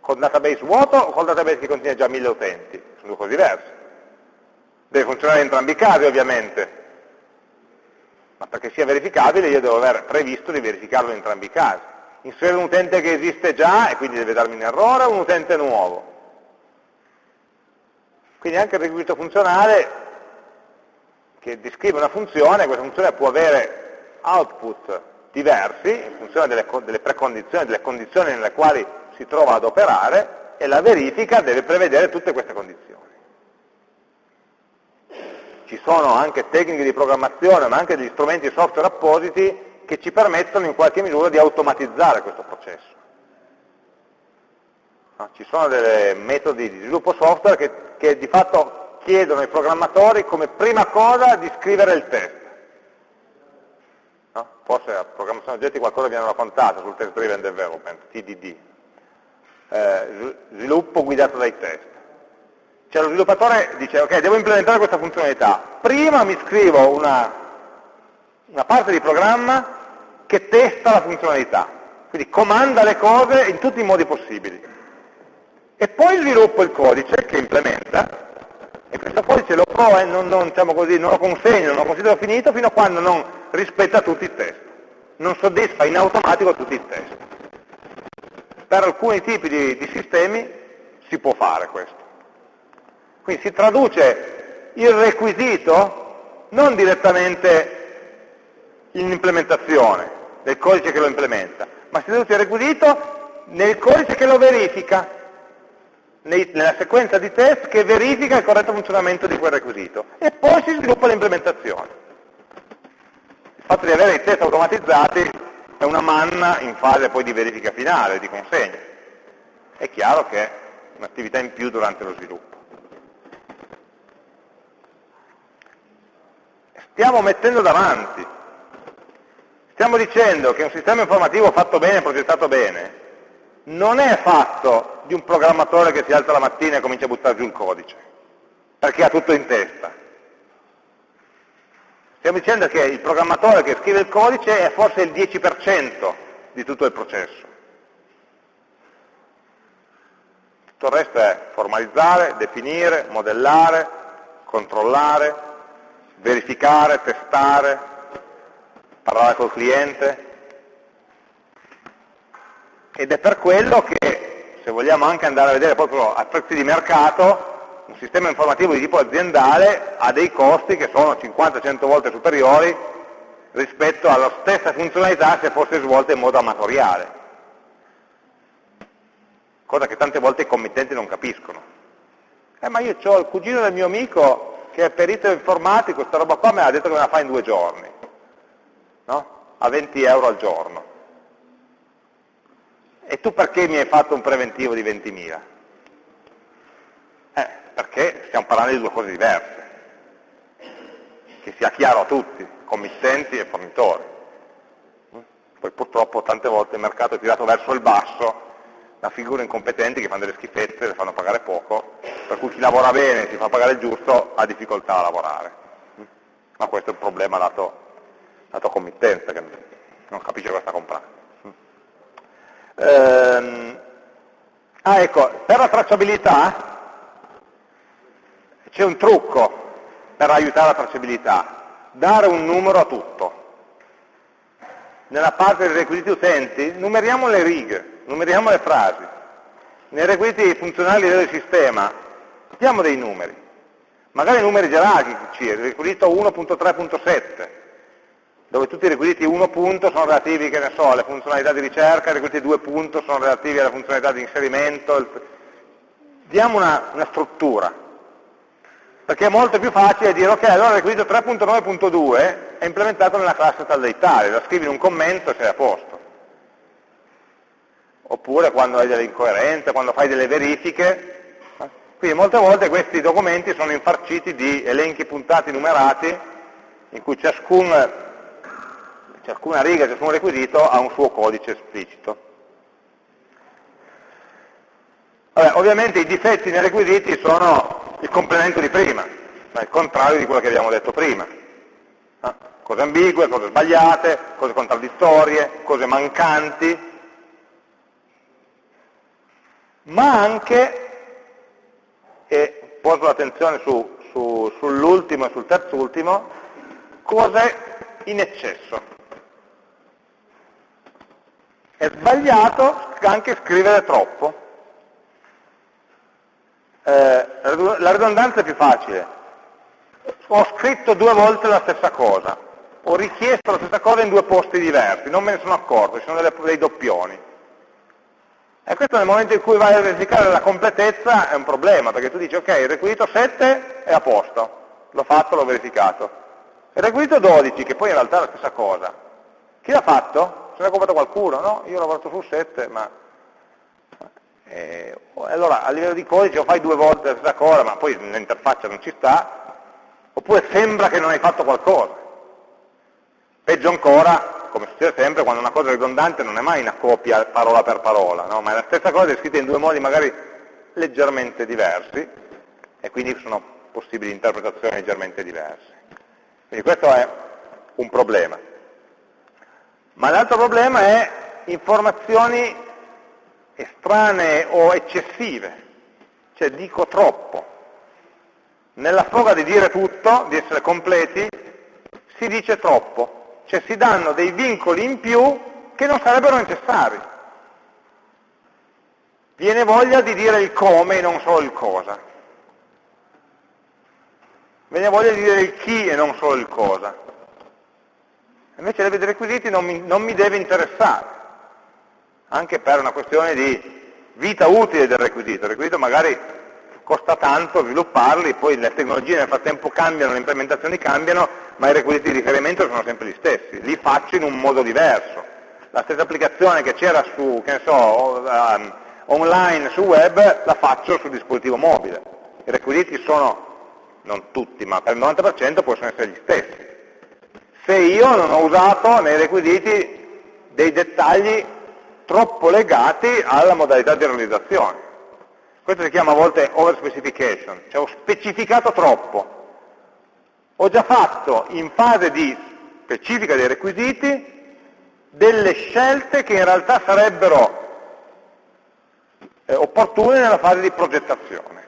con database vuoto o con database che contiene già mille utenti? Sono due cose diverse. Deve funzionare in entrambi i casi ovviamente, ma perché sia verificabile io devo aver previsto di verificarlo in entrambi i casi. Inserire un utente che esiste già e quindi deve darmi un errore o un utente nuovo. Quindi anche il requisito funzionale che descrive una funzione, questa funzione può avere output diversi in funzione delle, delle precondizioni, delle condizioni nelle quali si trova ad operare e la verifica deve prevedere tutte queste condizioni ci sono anche tecniche di programmazione, ma anche degli strumenti software appositi che ci permettono in qualche misura di automatizzare questo processo. No? Ci sono dei metodi di sviluppo software che, che di fatto chiedono ai programmatori come prima cosa di scrivere il test. No? Forse a programmazione oggetti qualcosa vi hanno raccontato sul test driven development, TDD. Eh, sviluppo guidato dai test. Cioè lo sviluppatore dice, ok, devo implementare questa funzionalità. Prima mi scrivo una, una parte di programma che testa la funzionalità, quindi comanda le cose in tutti i modi possibili. E poi sviluppo il codice che implementa, e questo codice lo prova e non, non, diciamo così, non lo consegno, non lo considero finito fino a quando non rispetta tutti i test, non soddisfa in automatico tutti i test. Per alcuni tipi di, di sistemi si può fare questo. Quindi si traduce il requisito non direttamente in implementazione del codice che lo implementa, ma si traduce il requisito nel codice che lo verifica, nella sequenza di test che verifica il corretto funzionamento di quel requisito e poi si sviluppa l'implementazione. Il fatto di avere i test automatizzati è una manna in fase poi di verifica finale, di consegna. È chiaro che è un'attività in più durante lo sviluppo. Stiamo mettendo davanti. Stiamo dicendo che un sistema informativo fatto bene, progettato bene, non è fatto di un programmatore che si alza la mattina e comincia a buttare giù il codice, perché ha tutto in testa. Stiamo dicendo che il programmatore che scrive il codice è forse il 10% di tutto il processo. Tutto il resto è formalizzare, definire, modellare, controllare, verificare, testare, parlare col cliente. Ed è per quello che, se vogliamo anche andare a vedere proprio a prezzi di mercato, un sistema informativo di tipo aziendale ha dei costi che sono 50-100 volte superiori rispetto alla stessa funzionalità se fosse svolta in modo amatoriale. Cosa che tante volte i committenti non capiscono. Eh, ma io ho il cugino del mio amico che è perito informatico, questa roba qua me l'ha detto che me la fa in due giorni, no? a 20 euro al giorno. E tu perché mi hai fatto un preventivo di 20.000? Eh, perché stiamo parlando di due cose diverse, che sia chiaro a tutti, committenti e fornitori. Poi purtroppo tante volte il mercato è tirato verso il basso da figure incompetenti che fanno delle schifezze, le fanno pagare poco, per cui chi lavora bene, si fa pagare il giusto, ha difficoltà a lavorare. Ma questo è un problema dato, dato committenza, che non capisce cosa sta comprando. Ehm, ah ecco, per la tracciabilità c'è un trucco per aiutare la tracciabilità, dare un numero a tutto. Nella parte dei requisiti utenti numeriamo le righe, numeriamo le frasi. Nei requisiti funzionali del sistema diamo dei numeri, magari numeri gerarchici, il requisito 1.3.7, dove tutti i requisiti 1 punto sono relativi, so, alle funzionalità di ricerca, i requisiti 2 punto sono relativi alle funzionalità di inserimento. Diamo una, una struttura, perché è molto più facile dire, ok, allora il requisito 3.9.2 è implementato nella classe tal dei tali, la scrivi in un commento e sei a posto oppure quando hai delle incoerenze, quando fai delle verifiche. Quindi molte volte questi documenti sono infarciti di elenchi puntati numerati in cui ciascun, ciascuna riga, ciascun requisito ha un suo codice esplicito. Vabbè, ovviamente i difetti nei requisiti sono il complemento di prima, cioè il contrario di quello che abbiamo detto prima. Cose ambigue, cose sbagliate, cose contraddittorie, cose mancanti, ma anche, e poso l'attenzione su, su, sull'ultimo e sul terzultimo, cose in eccesso. È sbagliato anche scrivere troppo. Eh, la ridondanza è più facile. Ho scritto due volte la stessa cosa, ho richiesto la stessa cosa in due posti diversi, non me ne sono accorto, ci sono delle, dei doppioni. E questo nel momento in cui vai a verificare la completezza è un problema, perché tu dici ok, il requisito 7 è a posto, l'ho fatto, l'ho verificato. Il requisito 12, che poi in realtà è la stessa cosa, chi l'ha fatto? Se l'ha comprato qualcuno? No, io ho lavorato su 7, ma... Eh, allora a livello di codice o fai due volte la stessa cosa, ma poi l'interfaccia non ci sta, oppure sembra che non hai fatto qualcosa. Peggio ancora, come succede sempre, quando una cosa è ridondante non è mai una copia parola per parola, no? ma è la stessa cosa scritta in due modi magari leggermente diversi, e quindi sono possibili interpretazioni leggermente diverse. Quindi questo è un problema. Ma l'altro problema è informazioni estranee o eccessive, cioè dico troppo. Nella foga di dire tutto, di essere completi, si dice troppo, cioè si danno dei vincoli in più che non sarebbero necessari. Viene voglia di dire il come e non solo il cosa. Viene voglia di dire il chi e non solo il cosa. Invece dei requisiti non mi, non mi deve interessare, anche per una questione di vita utile del requisito. Il requisito magari costa tanto svilupparli, poi le tecnologie nel frattempo cambiano, le implementazioni cambiano, ma i requisiti di riferimento sono sempre gli stessi, li faccio in un modo diverso. La stessa applicazione che c'era su, che ne so, um, online su web, la faccio sul dispositivo mobile. I requisiti sono, non tutti, ma per il 90% possono essere gli stessi se io non ho usato nei requisiti dei dettagli troppo legati alla modalità di realizzazione. Questo si chiama a volte overspecification, cioè ho specificato troppo. Ho già fatto in fase di specifica dei requisiti delle scelte che in realtà sarebbero eh, opportune nella fase di progettazione.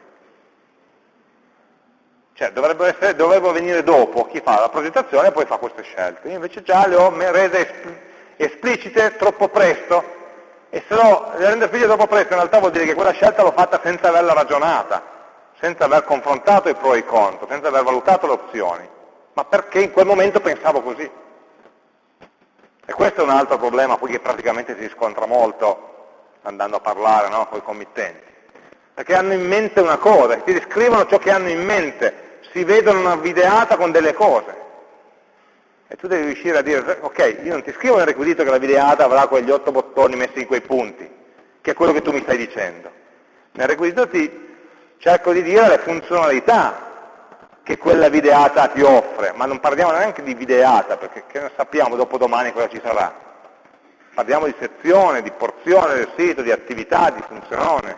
Cioè dovrebbero, essere, dovrebbero, venire dopo chi fa la progettazione e poi fa queste scelte. Io invece già le ho rese esplicite troppo presto e se no le rendo esplicite troppo presto in realtà vuol dire che quella scelta l'ho fatta senza averla ragionata, senza aver confrontato i pro e i contro, senza aver valutato le opzioni, ma perché in quel momento pensavo così. E questo è un altro problema che praticamente si scontra molto andando a parlare no, con i committenti perché hanno in mente una cosa, ti descrivono ciò che hanno in mente, si vedono una videata con delle cose. E tu devi riuscire a dire, ok, io non ti scrivo nel requisito che la videata avrà quegli otto bottoni messi in quei punti, che è quello che tu mi stai dicendo. Nel requisito ti cerco di dire le funzionalità che quella videata ti offre, ma non parliamo neanche di videata, perché non sappiamo dopo domani cosa ci sarà. Parliamo di sezione, di porzione del sito, di attività, di funzione,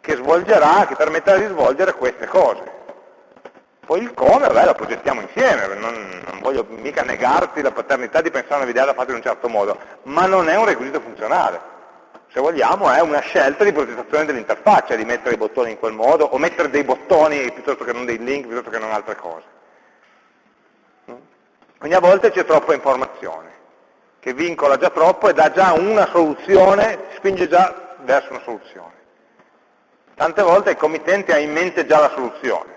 che svolgerà, che permetterà di svolgere queste cose. Poi il come, beh, lo progettiamo insieme, non, non, voglio mica negarti la paternità di pensare a una videata fatta in un certo modo, ma non è un requisito funzionale. Se vogliamo è una scelta di progettazione dell'interfaccia, di mettere i bottoni in quel modo, o mettere dei bottoni piuttosto che non dei link, piuttosto che non altre cose. Quindi a volte c'è troppa informazione, che vincola già troppo e dà già una soluzione, spinge già verso una soluzione. Tante volte il committente ha in mente già la soluzione,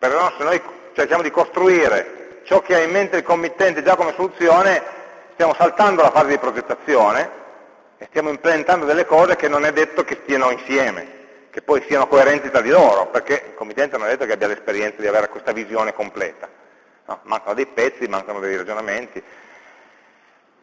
però se noi cerchiamo di costruire ciò che ha in mente il committente già come soluzione, stiamo saltando la fase di progettazione e stiamo implementando delle cose che non è detto che stiano insieme, che poi siano coerenti tra di loro, perché il committente non è detto che abbia l'esperienza di avere questa visione completa. No, mancano dei pezzi, mancano dei ragionamenti.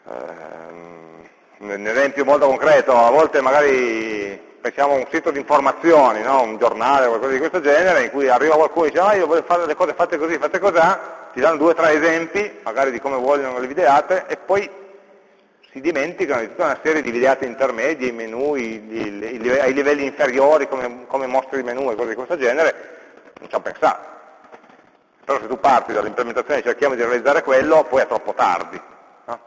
Ehm, un esempio molto concreto, a volte magari pensiamo a un sito di informazioni, no? un giornale o qualcosa di questo genere, in cui arriva qualcuno e dice ah io voglio fare le cose fatte così, fatte così, ti danno due o tre esempi, magari di come vogliono le videate, e poi si dimenticano di tutta una serie di videate intermedie, i menu, i, i, i, ai livelli inferiori, come, come mostri il menu e cose di questo genere, non ci hanno pensato. Però se tu parti dall'implementazione e cerchiamo di realizzare quello, poi è troppo tardi. No?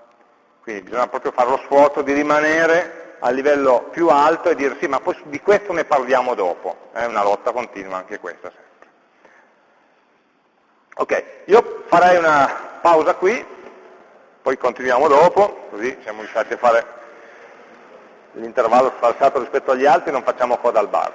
Quindi bisogna proprio fare lo sforzo di rimanere a livello più alto e dire sì, ma poi di questo ne parliamo dopo. È una lotta continua anche questa sempre. Ok, io farei una pausa qui, poi continuiamo dopo, così siamo riusciti a fare l'intervallo sfalsato rispetto agli altri, non facciamo coda al bar.